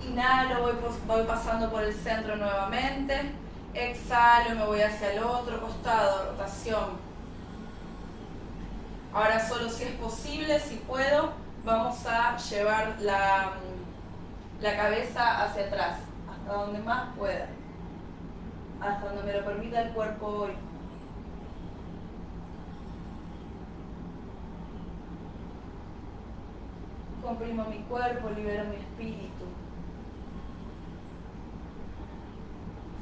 Inhalo, voy, voy pasando por el centro nuevamente. Exhalo, me voy hacia el otro costado, rotación. Ahora solo si es posible, si puedo, vamos a llevar la, la cabeza hacia atrás, hasta donde más pueda, hasta donde me lo permita el cuerpo hoy. Comprimo mi cuerpo, libero mi espíritu.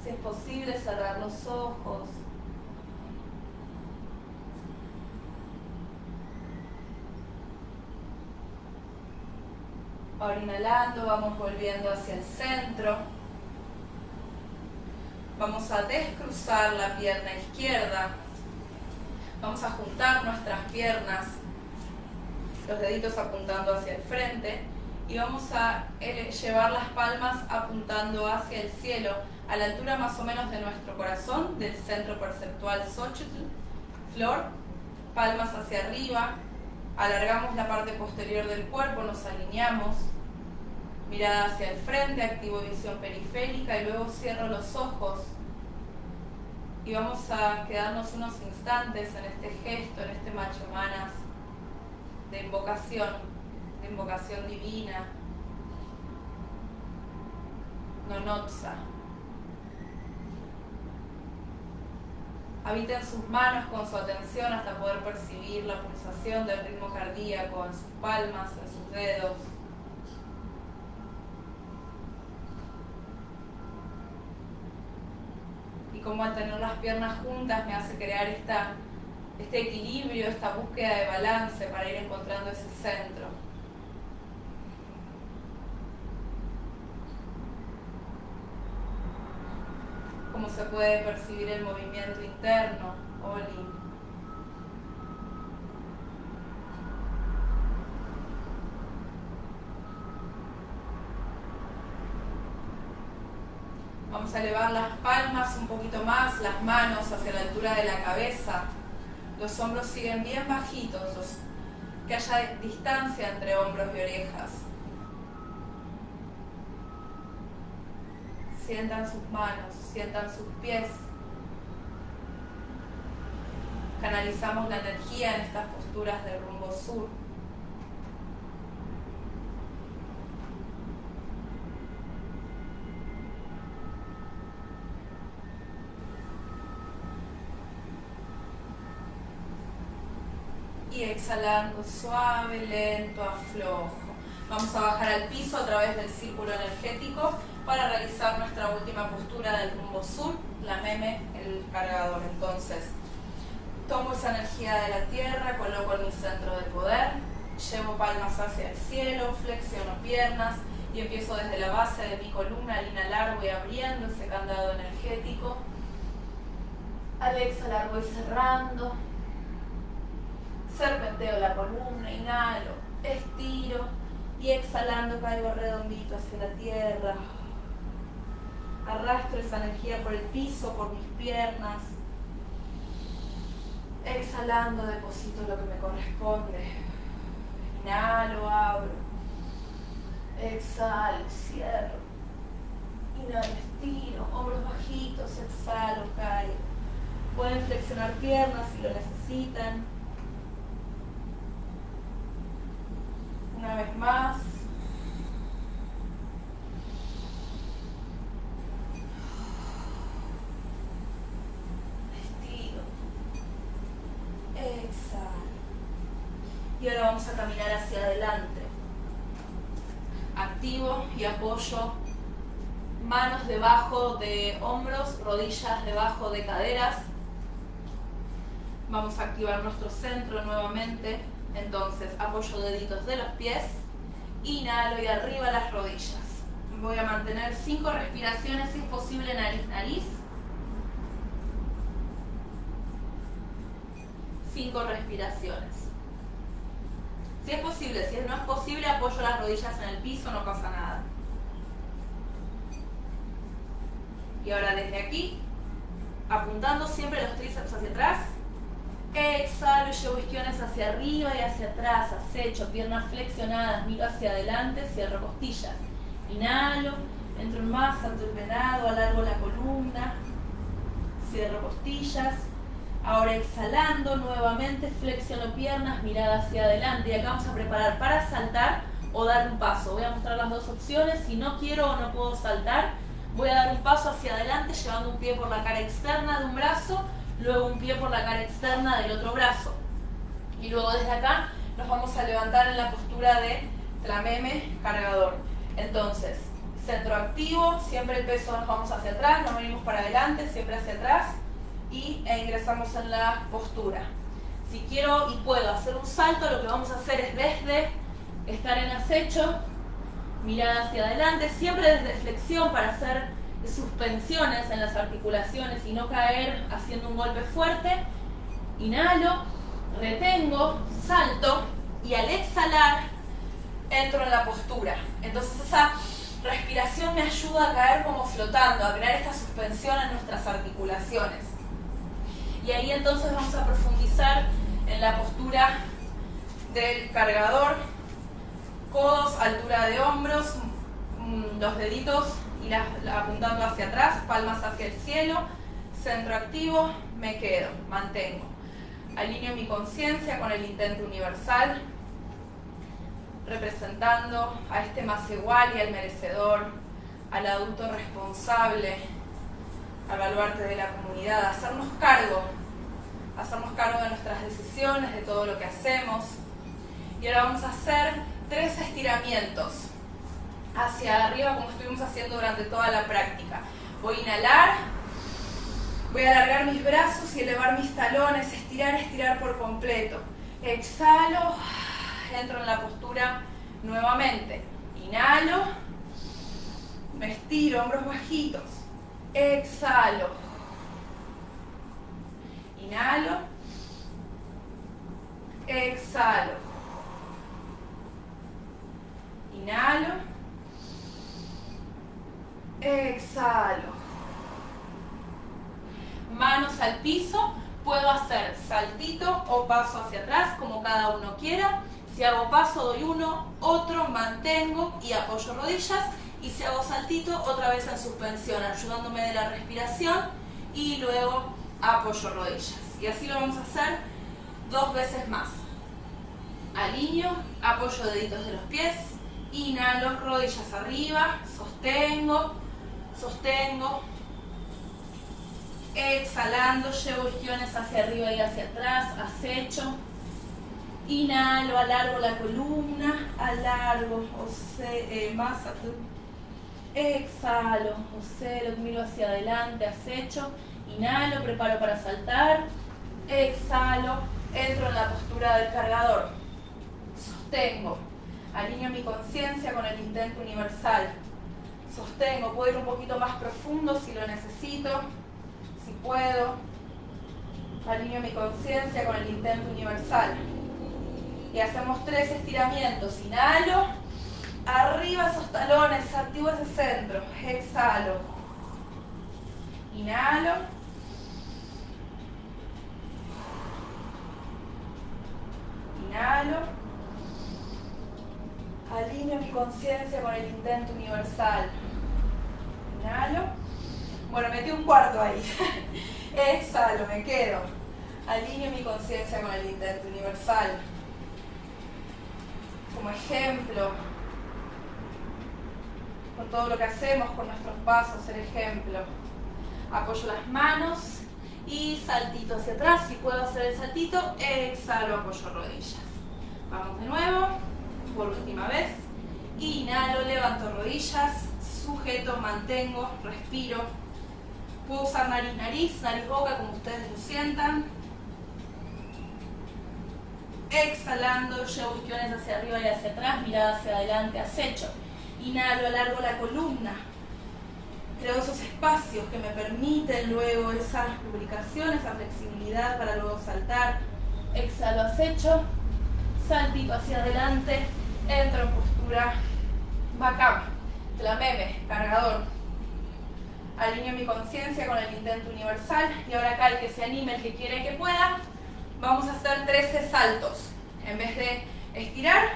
Si es posible, cerrar los ojos. Ahora inhalando, vamos volviendo hacia el centro. Vamos a descruzar la pierna izquierda. Vamos a juntar nuestras piernas los deditos apuntando hacia el frente y vamos a llevar las palmas apuntando hacia el cielo a la altura más o menos de nuestro corazón, del centro perceptual Xochitl, flor, palmas hacia arriba, alargamos la parte posterior del cuerpo, nos alineamos, mirada hacia el frente, activo visión periférica y luego cierro los ojos. Y vamos a quedarnos unos instantes en este gesto, en este macho manas de invocación, de invocación divina, nonotsa. Habita en sus manos con su atención hasta poder percibir la pulsación del ritmo cardíaco en sus palmas, en sus dedos. Y como al tener las piernas juntas me hace crear esta este equilibrio, esta búsqueda de balance para ir encontrando ese centro. Cómo se puede percibir el movimiento interno, Oli. Vamos a elevar las palmas un poquito más, las manos hacia la altura de la cabeza los hombros siguen bien bajitos, que haya distancia entre hombros y orejas. Sientan sus manos, sientan sus pies. Canalizamos la energía en estas posturas de rumbo sur. Y exhalando suave, lento, aflojo. Vamos a bajar al piso a través del círculo energético para realizar nuestra última postura del rumbo sur, la meme, el cargador. Entonces, tomo esa energía de la tierra, coloco en mi centro de poder, llevo palmas hacia el cielo, flexiono piernas y empiezo desde la base de mi columna al inhalar voy abriendo ese candado energético. Al exhalar voy cerrando serpenteo la columna, inhalo, estiro y exhalando caigo redondito hacia la tierra. Arrastro esa energía por el piso, por mis piernas. Exhalando deposito lo que me corresponde. Inhalo, abro. Exhalo, cierro. Inhalo, estiro, hombros bajitos, exhalo, caigo. Pueden flexionar piernas si lo necesitan. Una vez más. Estiro. Exhalo. Y ahora vamos a caminar hacia adelante. Activo y apoyo. Manos debajo de hombros, rodillas debajo de caderas. Vamos a activar nuestro centro nuevamente. Entonces, apoyo deditos de los pies. Inhalo y arriba las rodillas. Voy a mantener cinco respiraciones, si es posible, nariz-nariz. Cinco respiraciones. Si es posible, si no es posible, apoyo las rodillas en el piso, no pasa nada. Y ahora desde aquí, apuntando siempre los tríceps hacia atrás, exhalo llevo isquiones hacia arriba y hacia atrás, acecho, piernas flexionadas, miro hacia adelante, cierro costillas. Inhalo, entro en el venado, alargo la columna, cierro costillas. Ahora exhalando nuevamente, flexiono piernas, mirada hacia adelante. Y acá vamos a preparar para saltar o dar un paso. Voy a mostrar las dos opciones. Si no quiero o no puedo saltar, voy a dar un paso hacia adelante llevando un pie por la cara externa de un brazo, luego un pie por la cara externa del otro brazo. Y luego desde acá nos vamos a levantar en la postura de tlameme cargador. Entonces, centro activo, siempre el peso nos vamos hacia atrás, no venimos para adelante, siempre hacia atrás y e ingresamos en la postura. Si quiero y puedo hacer un salto, lo que vamos a hacer es desde estar en acecho, mirada hacia adelante, siempre desde flexión para hacer suspensiones en las articulaciones y no caer haciendo un golpe fuerte. Inhalo, retengo, salto y al exhalar entro en la postura. Entonces esa respiración me ayuda a caer como flotando, a crear esta suspensión en nuestras articulaciones. Y ahí entonces vamos a profundizar en la postura del cargador, codos, altura de hombros, mm, los deditos apuntando hacia atrás, palmas hacia el cielo, centro activo, me quedo, mantengo. Alineo mi conciencia con el intento universal, representando a este más igual y al merecedor, al adulto responsable, al baluarte de la comunidad, hacernos cargo, hacernos cargo de nuestras decisiones, de todo lo que hacemos. Y ahora vamos a hacer tres estiramientos hacia arriba como estuvimos haciendo durante toda la práctica. Voy a inhalar, voy a alargar mis brazos y elevar mis talones, estirar, estirar por completo. Exhalo entro en la postura nuevamente. Inhalo, me estiro, hombros bajitos. Exhalo. Inhalo. Exhalo. Inhalo. Exhalo. Manos al piso. Puedo hacer saltito o paso hacia atrás, como cada uno quiera. Si hago paso, doy uno, otro, mantengo y apoyo rodillas. Y si hago saltito, otra vez en suspensión, ayudándome de la respiración y luego apoyo rodillas. Y así lo vamos a hacer dos veces más. Alineo, apoyo deditos de los pies, inhalo, rodillas arriba, sostengo, sostengo, exhalando, llevo isquiones hacia arriba y hacia atrás, acecho, Inhalo, alargo la columna, alargo, eh, más Exhalo, lo miro hacia adelante, acecho. Inhalo, preparo para saltar. Exhalo, entro en la postura del cargador. Sostengo. Alineo mi conciencia con el intento universal. Sostengo, puedo ir un poquito más profundo si lo necesito, si puedo. Alineo mi conciencia con el intento universal y hacemos tres estiramientos. Inhalo, arriba esos talones, activo ese centro. Exhalo. Inhalo. Inhalo. Alineo mi conciencia con el intento universal. Inhalo. Bueno, metí un cuarto ahí. Exhalo, me quedo. Alineo mi conciencia con el intento universal como ejemplo, con todo lo que hacemos, con nuestros pasos, el ejemplo. Apoyo las manos y saltito hacia atrás. Si puedo hacer el saltito, exhalo, apoyo rodillas. Vamos de nuevo, por última vez. Inhalo, levanto rodillas, sujeto, mantengo, respiro. Puedo usar nariz, nariz, nariz, boca, como ustedes lo sientan. Exhalando, llevo isquiones hacia arriba y hacia atrás, mirada hacia adelante, acecho. Inhalo, alargo la columna. Creo esos espacios que me permiten luego esa lubricación, esa flexibilidad para luego saltar. Exhalo, acecho. Saltito hacia adelante. Entro en postura backup. Tlameme, cargador. Alineo mi conciencia con el intento universal. Y ahora acá el que se anime, el que quiere que pueda, vamos a hacer 13 saltos. En vez de estirar,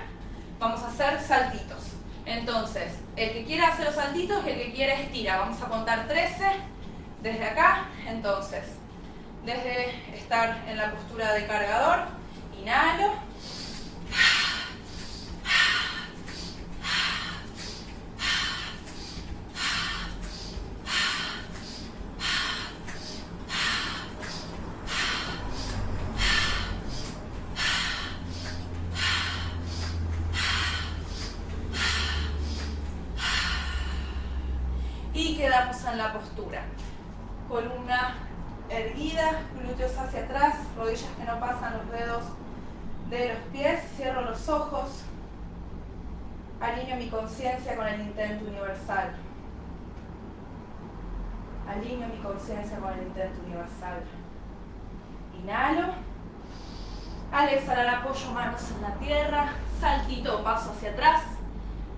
vamos a hacer saltitos. Entonces, el que quiera hacer los saltitos y el que quiere estira. Vamos a contar 13 desde acá. Entonces, desde estar en la postura de cargador, inhalo. en la postura. Columna erguida, glúteos hacia atrás, rodillas que no pasan los dedos de los pies, cierro los ojos, alineo mi conciencia con el intento universal. Alineo mi conciencia con el intento universal. Inhalo. Al exhalar apoyo manos en la tierra, saltito, paso hacia atrás,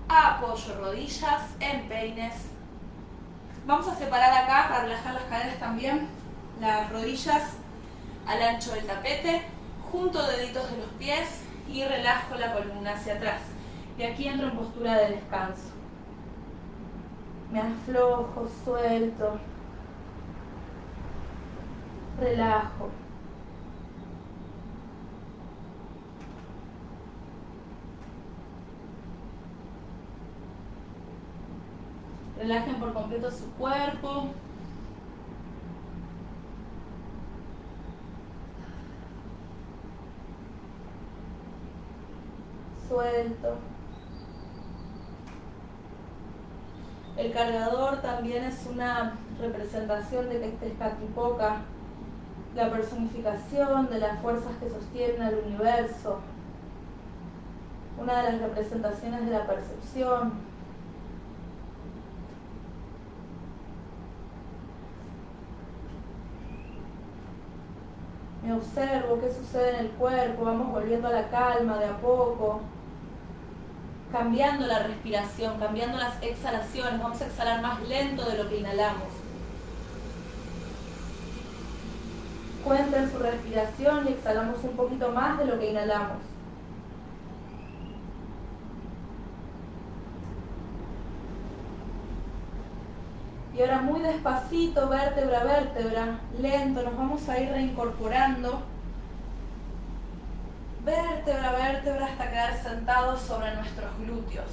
apoyo rodillas, empeines, Vamos a separar acá para relajar las caderas también, las rodillas al ancho del tapete, junto deditos de los pies y relajo la columna hacia atrás. Y aquí entro en postura de descanso. Me aflojo, suelto, relajo. Relajen por completo su cuerpo. Suelto. El cargador también es una representación de que es Katipoca, la personificación de las fuerzas que sostienen al universo, una de las representaciones de la percepción, me observo qué sucede en el cuerpo, vamos volviendo a la calma de a poco, cambiando la respiración, cambiando las exhalaciones, vamos a exhalar más lento de lo que inhalamos. Cuenten su respiración y exhalamos un poquito más de lo que inhalamos. Y ahora muy despacito, vértebra a vértebra, lento, nos vamos a ir reincorporando. Vértebra a vértebra hasta quedar sentados sobre nuestros glúteos.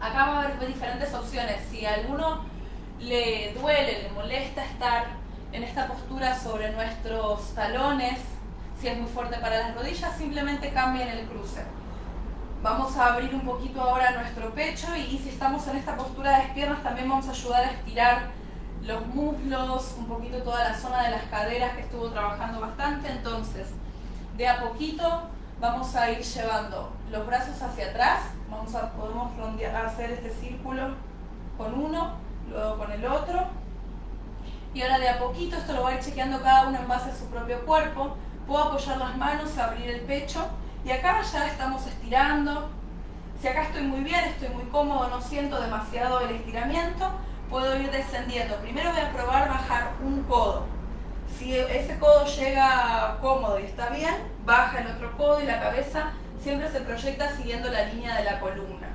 Acá va a haber diferentes opciones. Si a alguno le duele, le molesta estar en esta postura sobre nuestros talones, si es muy fuerte para las rodillas, simplemente cambien el cruce. Vamos a abrir un poquito ahora nuestro pecho y si estamos en esta postura de piernas también vamos a ayudar a estirar los muslos, un poquito toda la zona de las caderas que estuvo trabajando bastante. Entonces, de a poquito vamos a ir llevando los brazos hacia atrás. Vamos a, podemos hacer este círculo con uno, luego con el otro. Y ahora de a poquito, esto lo voy a ir chequeando cada uno en base a su propio cuerpo. Puedo apoyar las manos, abrir el pecho y acá ya estamos estirando. Si acá estoy muy bien, estoy muy cómodo, no siento demasiado el estiramiento, puedo ir descendiendo. Primero voy a probar bajar un codo. Si ese codo llega cómodo y está bien, baja el otro codo y la cabeza siempre se proyecta siguiendo la línea de la columna.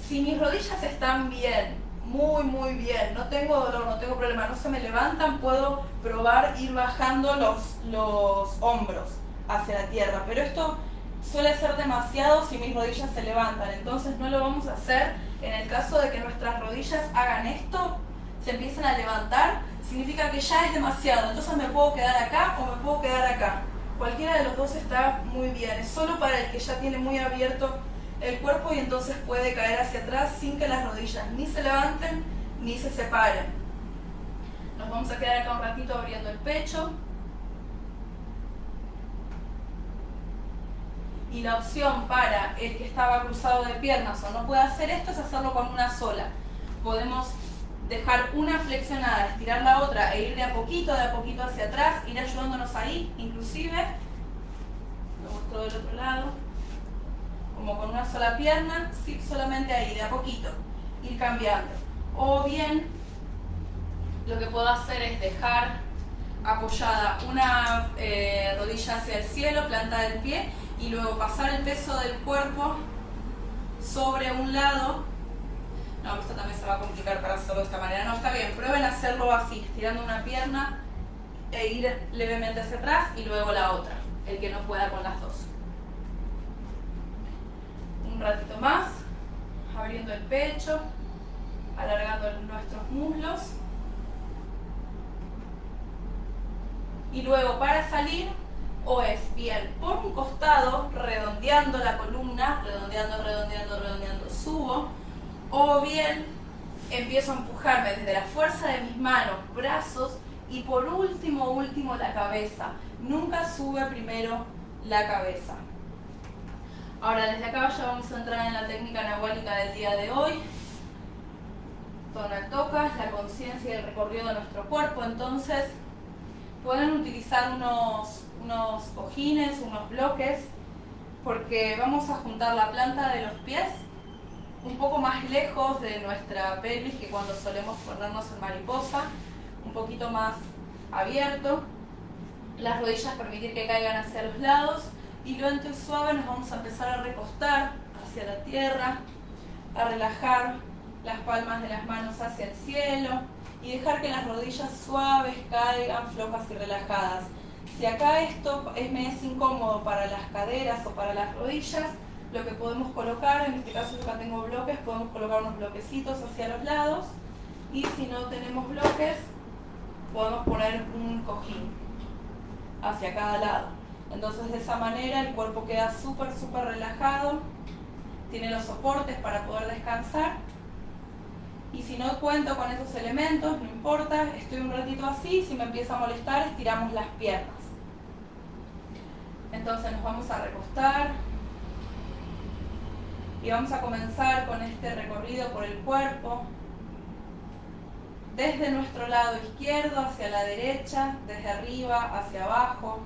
Si mis rodillas están bien, muy muy bien, no tengo dolor, no tengo problema, no se me levantan, puedo probar ir bajando los, los hombros hacia la tierra, pero esto suele ser demasiado si mis rodillas se levantan, entonces no lo vamos a hacer en el caso de que nuestras rodillas hagan esto, se empiecen a levantar, significa que ya es demasiado, entonces me puedo quedar acá o me puedo quedar acá. Cualquiera de los dos está muy bien, es solo para el que ya tiene muy abierto el cuerpo y entonces puede caer hacia atrás sin que las rodillas ni se levanten ni se separen. Nos vamos a quedar acá un ratito abriendo el pecho. Y la opción para el que estaba cruzado de piernas o no puede hacer esto es hacerlo con una sola. Podemos dejar una flexionada, estirar la otra e ir de a poquito, de a poquito hacia atrás, ir ayudándonos ahí, inclusive, lo muestro del otro lado, como con una sola pierna, sí, solamente ahí, de a poquito, ir cambiando. O bien, lo que puedo hacer es dejar apoyada una eh, rodilla hacia el cielo, planta del pie, y luego pasar el peso del cuerpo sobre un lado no, esto también se va a complicar para hacerlo de esta manera. No, está bien, prueben hacerlo así, estirando una pierna e ir levemente hacia atrás y luego la otra, el que no pueda con las dos. Un ratito más, abriendo el pecho, alargando nuestros muslos. Y luego para salir, o es bien por un costado, redondeando la columna, redondeando, redondeando, redondeando, subo, o bien empiezo a empujarme desde la fuerza de mis manos, brazos y por último, último la cabeza. Nunca sube primero la cabeza. Ahora desde acá ya vamos a entrar en la técnica nahuálica del día de hoy. Tonal la conciencia y el recorrido de nuestro cuerpo. Entonces pueden utilizar unos, unos cojines, unos bloques, porque vamos a juntar la planta de los pies un poco más lejos de nuestra pelvis que cuando solemos ponernos en mariposa, un poquito más abierto, las rodillas permitir que caigan hacia los lados y lo entre suave nos vamos a empezar a recostar hacia la tierra, a relajar las palmas de las manos hacia el cielo y dejar que las rodillas suaves caigan flojas y relajadas. Si acá esto es, me es incómodo para las caderas o para las rodillas, lo que podemos colocar, en este caso yo acá tengo bloques, podemos colocar unos bloquecitos hacia los lados y si no tenemos bloques, podemos poner un cojín hacia cada lado. Entonces de esa manera el cuerpo queda súper, súper relajado, tiene los soportes para poder descansar y si no cuento con esos elementos, no importa, estoy un ratito así, si me empieza a molestar, estiramos las piernas. Entonces nos vamos a recostar, y vamos a comenzar con este recorrido por el cuerpo, desde nuestro lado izquierdo hacia la derecha, desde arriba hacia abajo.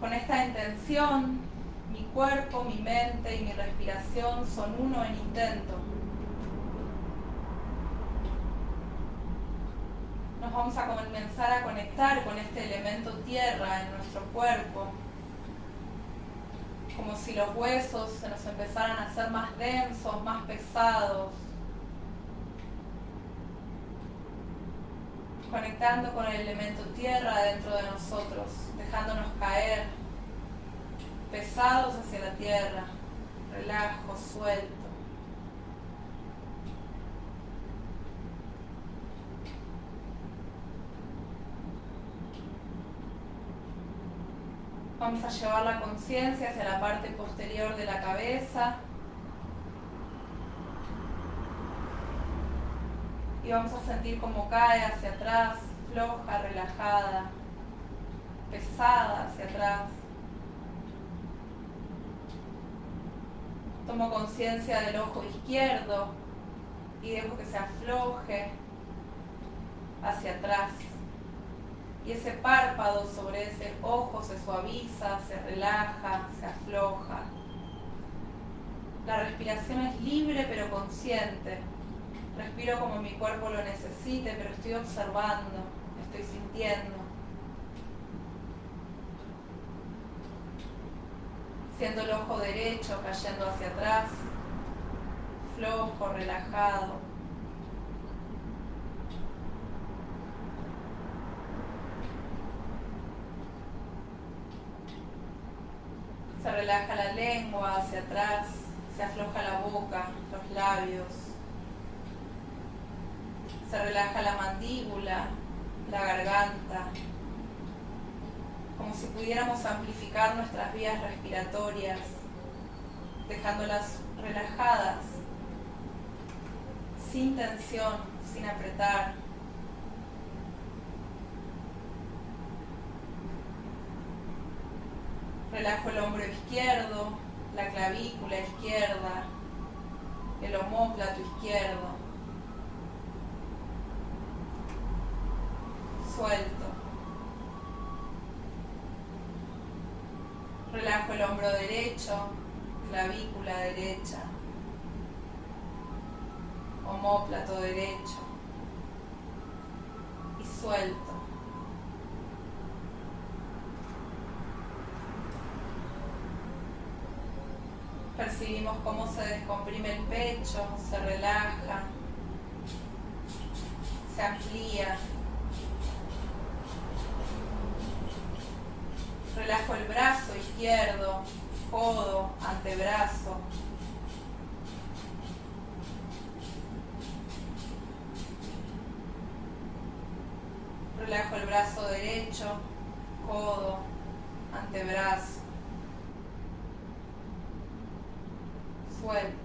Con esta intención, mi cuerpo, mi mente y mi respiración son uno en intento. Nos vamos a comenzar a conectar con este elemento tierra en nuestro cuerpo como si los huesos se nos empezaran a hacer más densos, más pesados. Conectando con el elemento tierra dentro de nosotros, dejándonos caer pesados hacia la tierra, relajo, suelto. Vamos a llevar la conciencia hacia la parte posterior de la cabeza. Y vamos a sentir cómo cae hacia atrás, floja, relajada, pesada hacia atrás. Tomo conciencia del ojo izquierdo y dejo que se afloje hacia atrás y ese párpado sobre ese ojo se suaviza, se relaja, se afloja. La respiración es libre pero consciente. Respiro como mi cuerpo lo necesite, pero estoy observando, estoy sintiendo. Siendo el ojo derecho cayendo hacia atrás, flojo, relajado. Se relaja la lengua hacia atrás, se afloja la boca, los labios. Se relaja la mandíbula, la garganta, como si pudiéramos amplificar nuestras vías respiratorias, dejándolas relajadas, sin tensión, sin apretar. Relajo el hombro izquierdo, la clavícula izquierda, el homóplato izquierdo. Suelto. Relajo el hombro derecho, clavícula derecha, homóplato derecho y suelto. Percibimos cómo se descomprime el pecho, se relaja, se amplía. Relajo el brazo izquierdo, codo, antebrazo. Relajo el brazo derecho, codo, antebrazo. Suelto.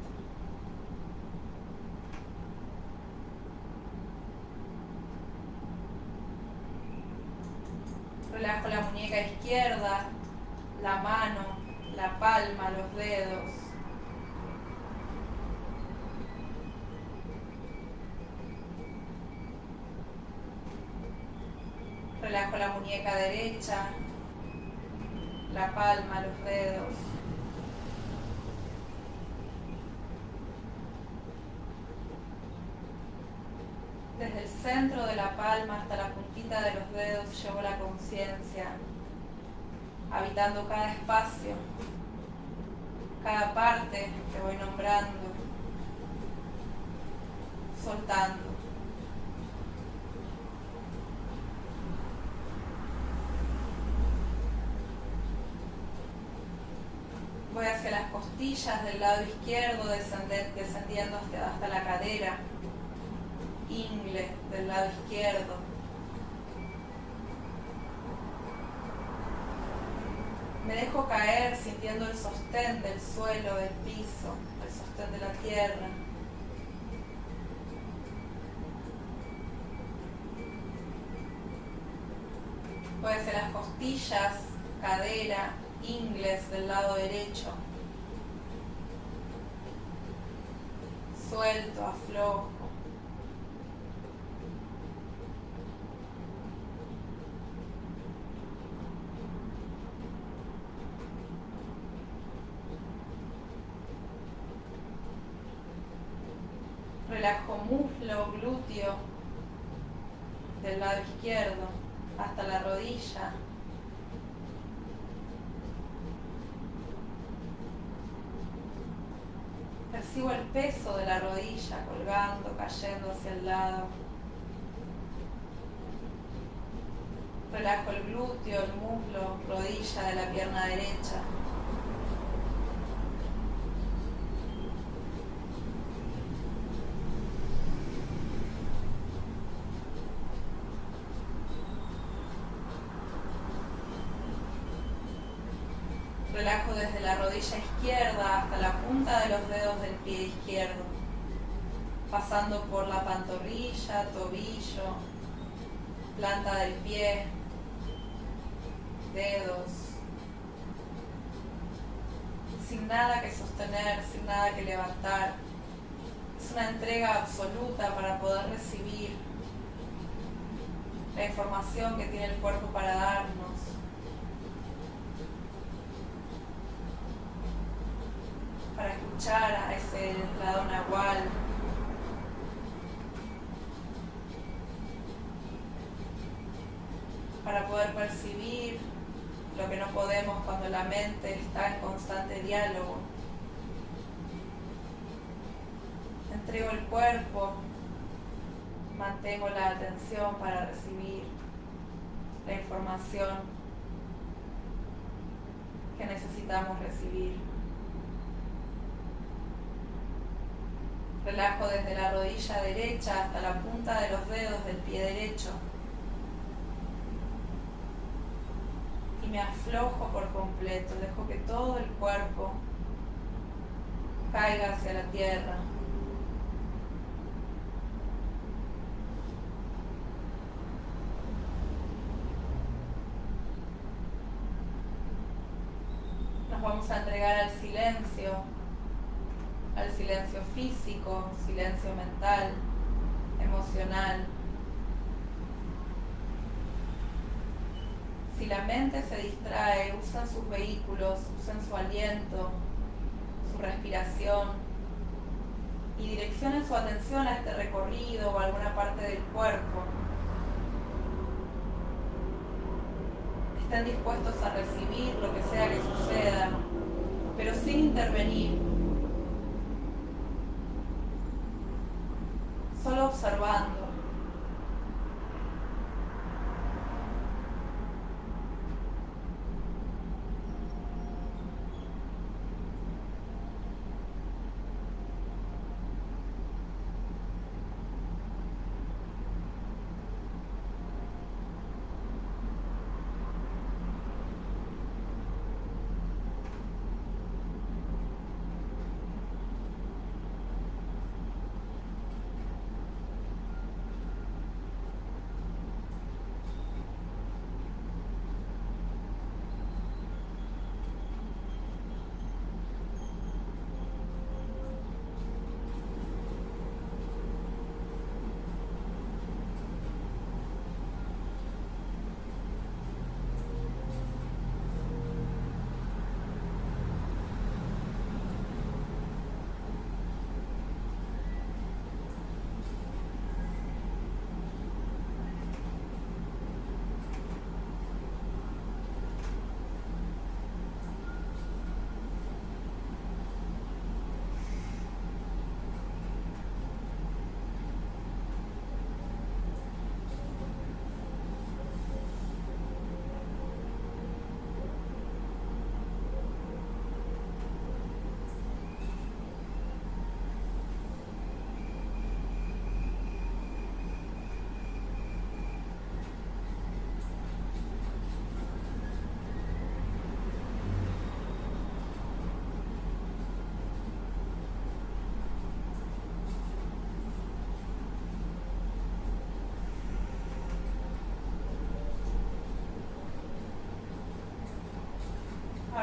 Relajo la muñeca izquierda, la mano, la palma, los dedos. Relajo la muñeca la palma, los dedos. Desde el centro de la palma hasta la puntita de los dedos llevo la conciencia, habitando cada espacio, cada parte que voy nombrando, soltando. Voy hacia las del lado izquierdo, descendiendo hasta la cadera ingle del lado izquierdo. Me dejo caer sintiendo el sostén del suelo, del piso, el sostén de la tierra. Puede ser las costillas, cadera, ingles del lado derecho. Suelto, aflojo. relajo muslo, glúteo del lado izquierdo hasta la rodilla. Percibo el peso de la rodilla colgando, cayendo hacia el lado. Relajo el glúteo, el muslo, rodilla de la pierna derecha. Relajo desde la rodilla izquierda hasta la punta de los dedos del pie izquierdo, pasando por la pantorrilla, tobillo, planta del pie, que levantar. Es una entrega absoluta para poder recibir la información que tiene el cuerpo para darnos. para escuchar a ese lado nahual. Para poder percibir lo que no podemos cuando la mente está en constante diálogo. Entrego el cuerpo, mantengo la atención para recibir la información que necesitamos recibir. Relajo desde la rodilla derecha hasta la punta de los dedos del pie derecho. me aflojo por completo, dejo que todo el cuerpo caiga hacia la tierra. Nos vamos a entregar al silencio, al silencio físico, silencio mental, emocional. Si la mente se distrae, usan sus vehículos, usan su aliento, su respiración y direccionen su atención a este recorrido o a alguna parte del cuerpo. Estén dispuestos a recibir lo que sea que suceda, pero sin intervenir. Solo observando.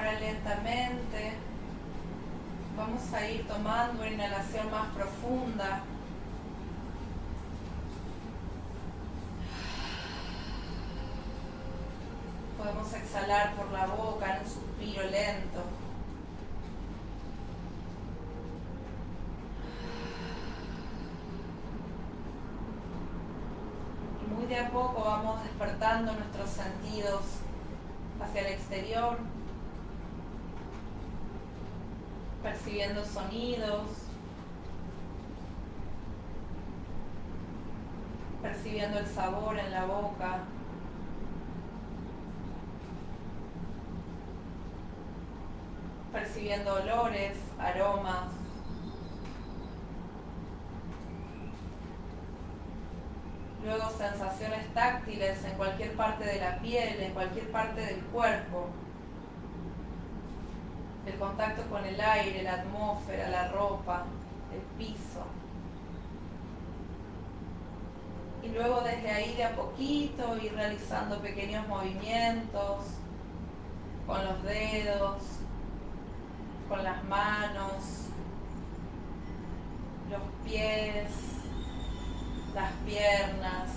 Lentamente vamos a ir tomando una inhalación más profunda. Podemos exhalar por la boca en un suspiro lento. Y muy de a poco vamos despertando nuestros sentidos hacia el exterior. Percibiendo sonidos, percibiendo el sabor en la boca. percibiendo olores, aromas. Luego sensaciones táctiles en cualquier parte de la piel, en cualquier parte del cuerpo el contacto con el aire, la atmósfera, la ropa, el piso. Y luego desde ahí de a poquito ir realizando pequeños movimientos con los dedos, con las manos, los pies, las piernas.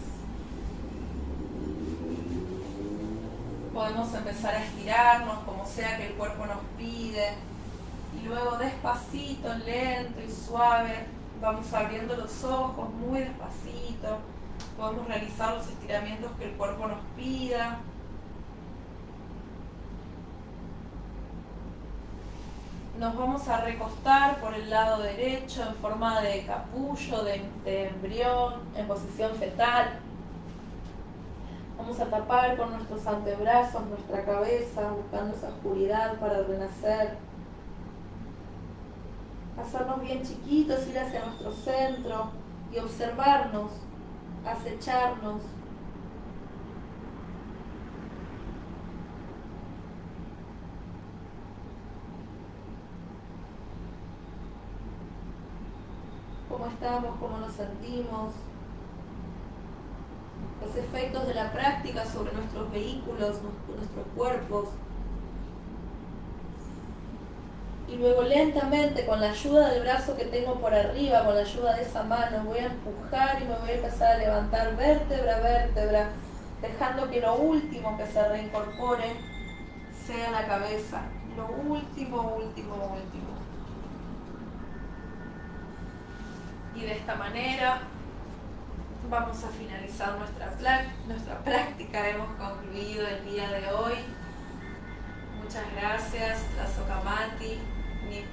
Podemos empezar a estirarnos como sea que el cuerpo nos pide. Y luego despacito, lento y suave, vamos abriendo los ojos muy despacito. Podemos realizar los estiramientos que el cuerpo nos pida. Nos vamos a recostar por el lado derecho en forma de capullo, de, embrión, en posición fetal. Vamos a tapar con nuestros antebrazos nuestra cabeza, buscando esa oscuridad para renacer hacernos bien chiquitos, ir hacia nuestro centro y observarnos, acecharnos. cómo estamos, cómo nos sentimos, los efectos de la práctica sobre nuestros vehículos, nuestros cuerpos, y luego lentamente, con la ayuda del brazo que tengo por arriba, con la ayuda de esa mano, voy a empujar y me voy a empezar a levantar vértebra a vértebra, dejando que lo último que se reincorpore sea la cabeza. Lo último, último, último. Y de esta manera vamos a finalizar nuestra, nuestra práctica. Hemos concluido el día de hoy. Muchas gracias, la Sokamati,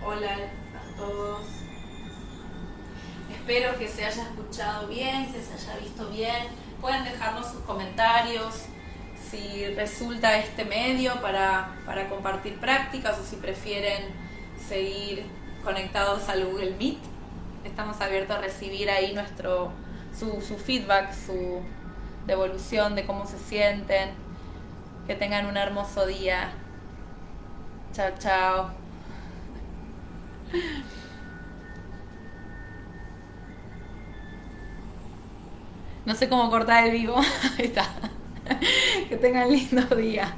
hola a todos. Espero que se haya escuchado bien, que se haya visto bien. Pueden dejarnos sus comentarios si resulta este medio para, para compartir prácticas o si prefieren seguir conectados al Google Meet. Estamos abiertos a recibir ahí nuestro su, su feedback, su devolución de cómo se sienten. Que tengan un hermoso día. Chao, chao. No sé cómo cortar el vivo. Ahí está. Que tengan lindo día.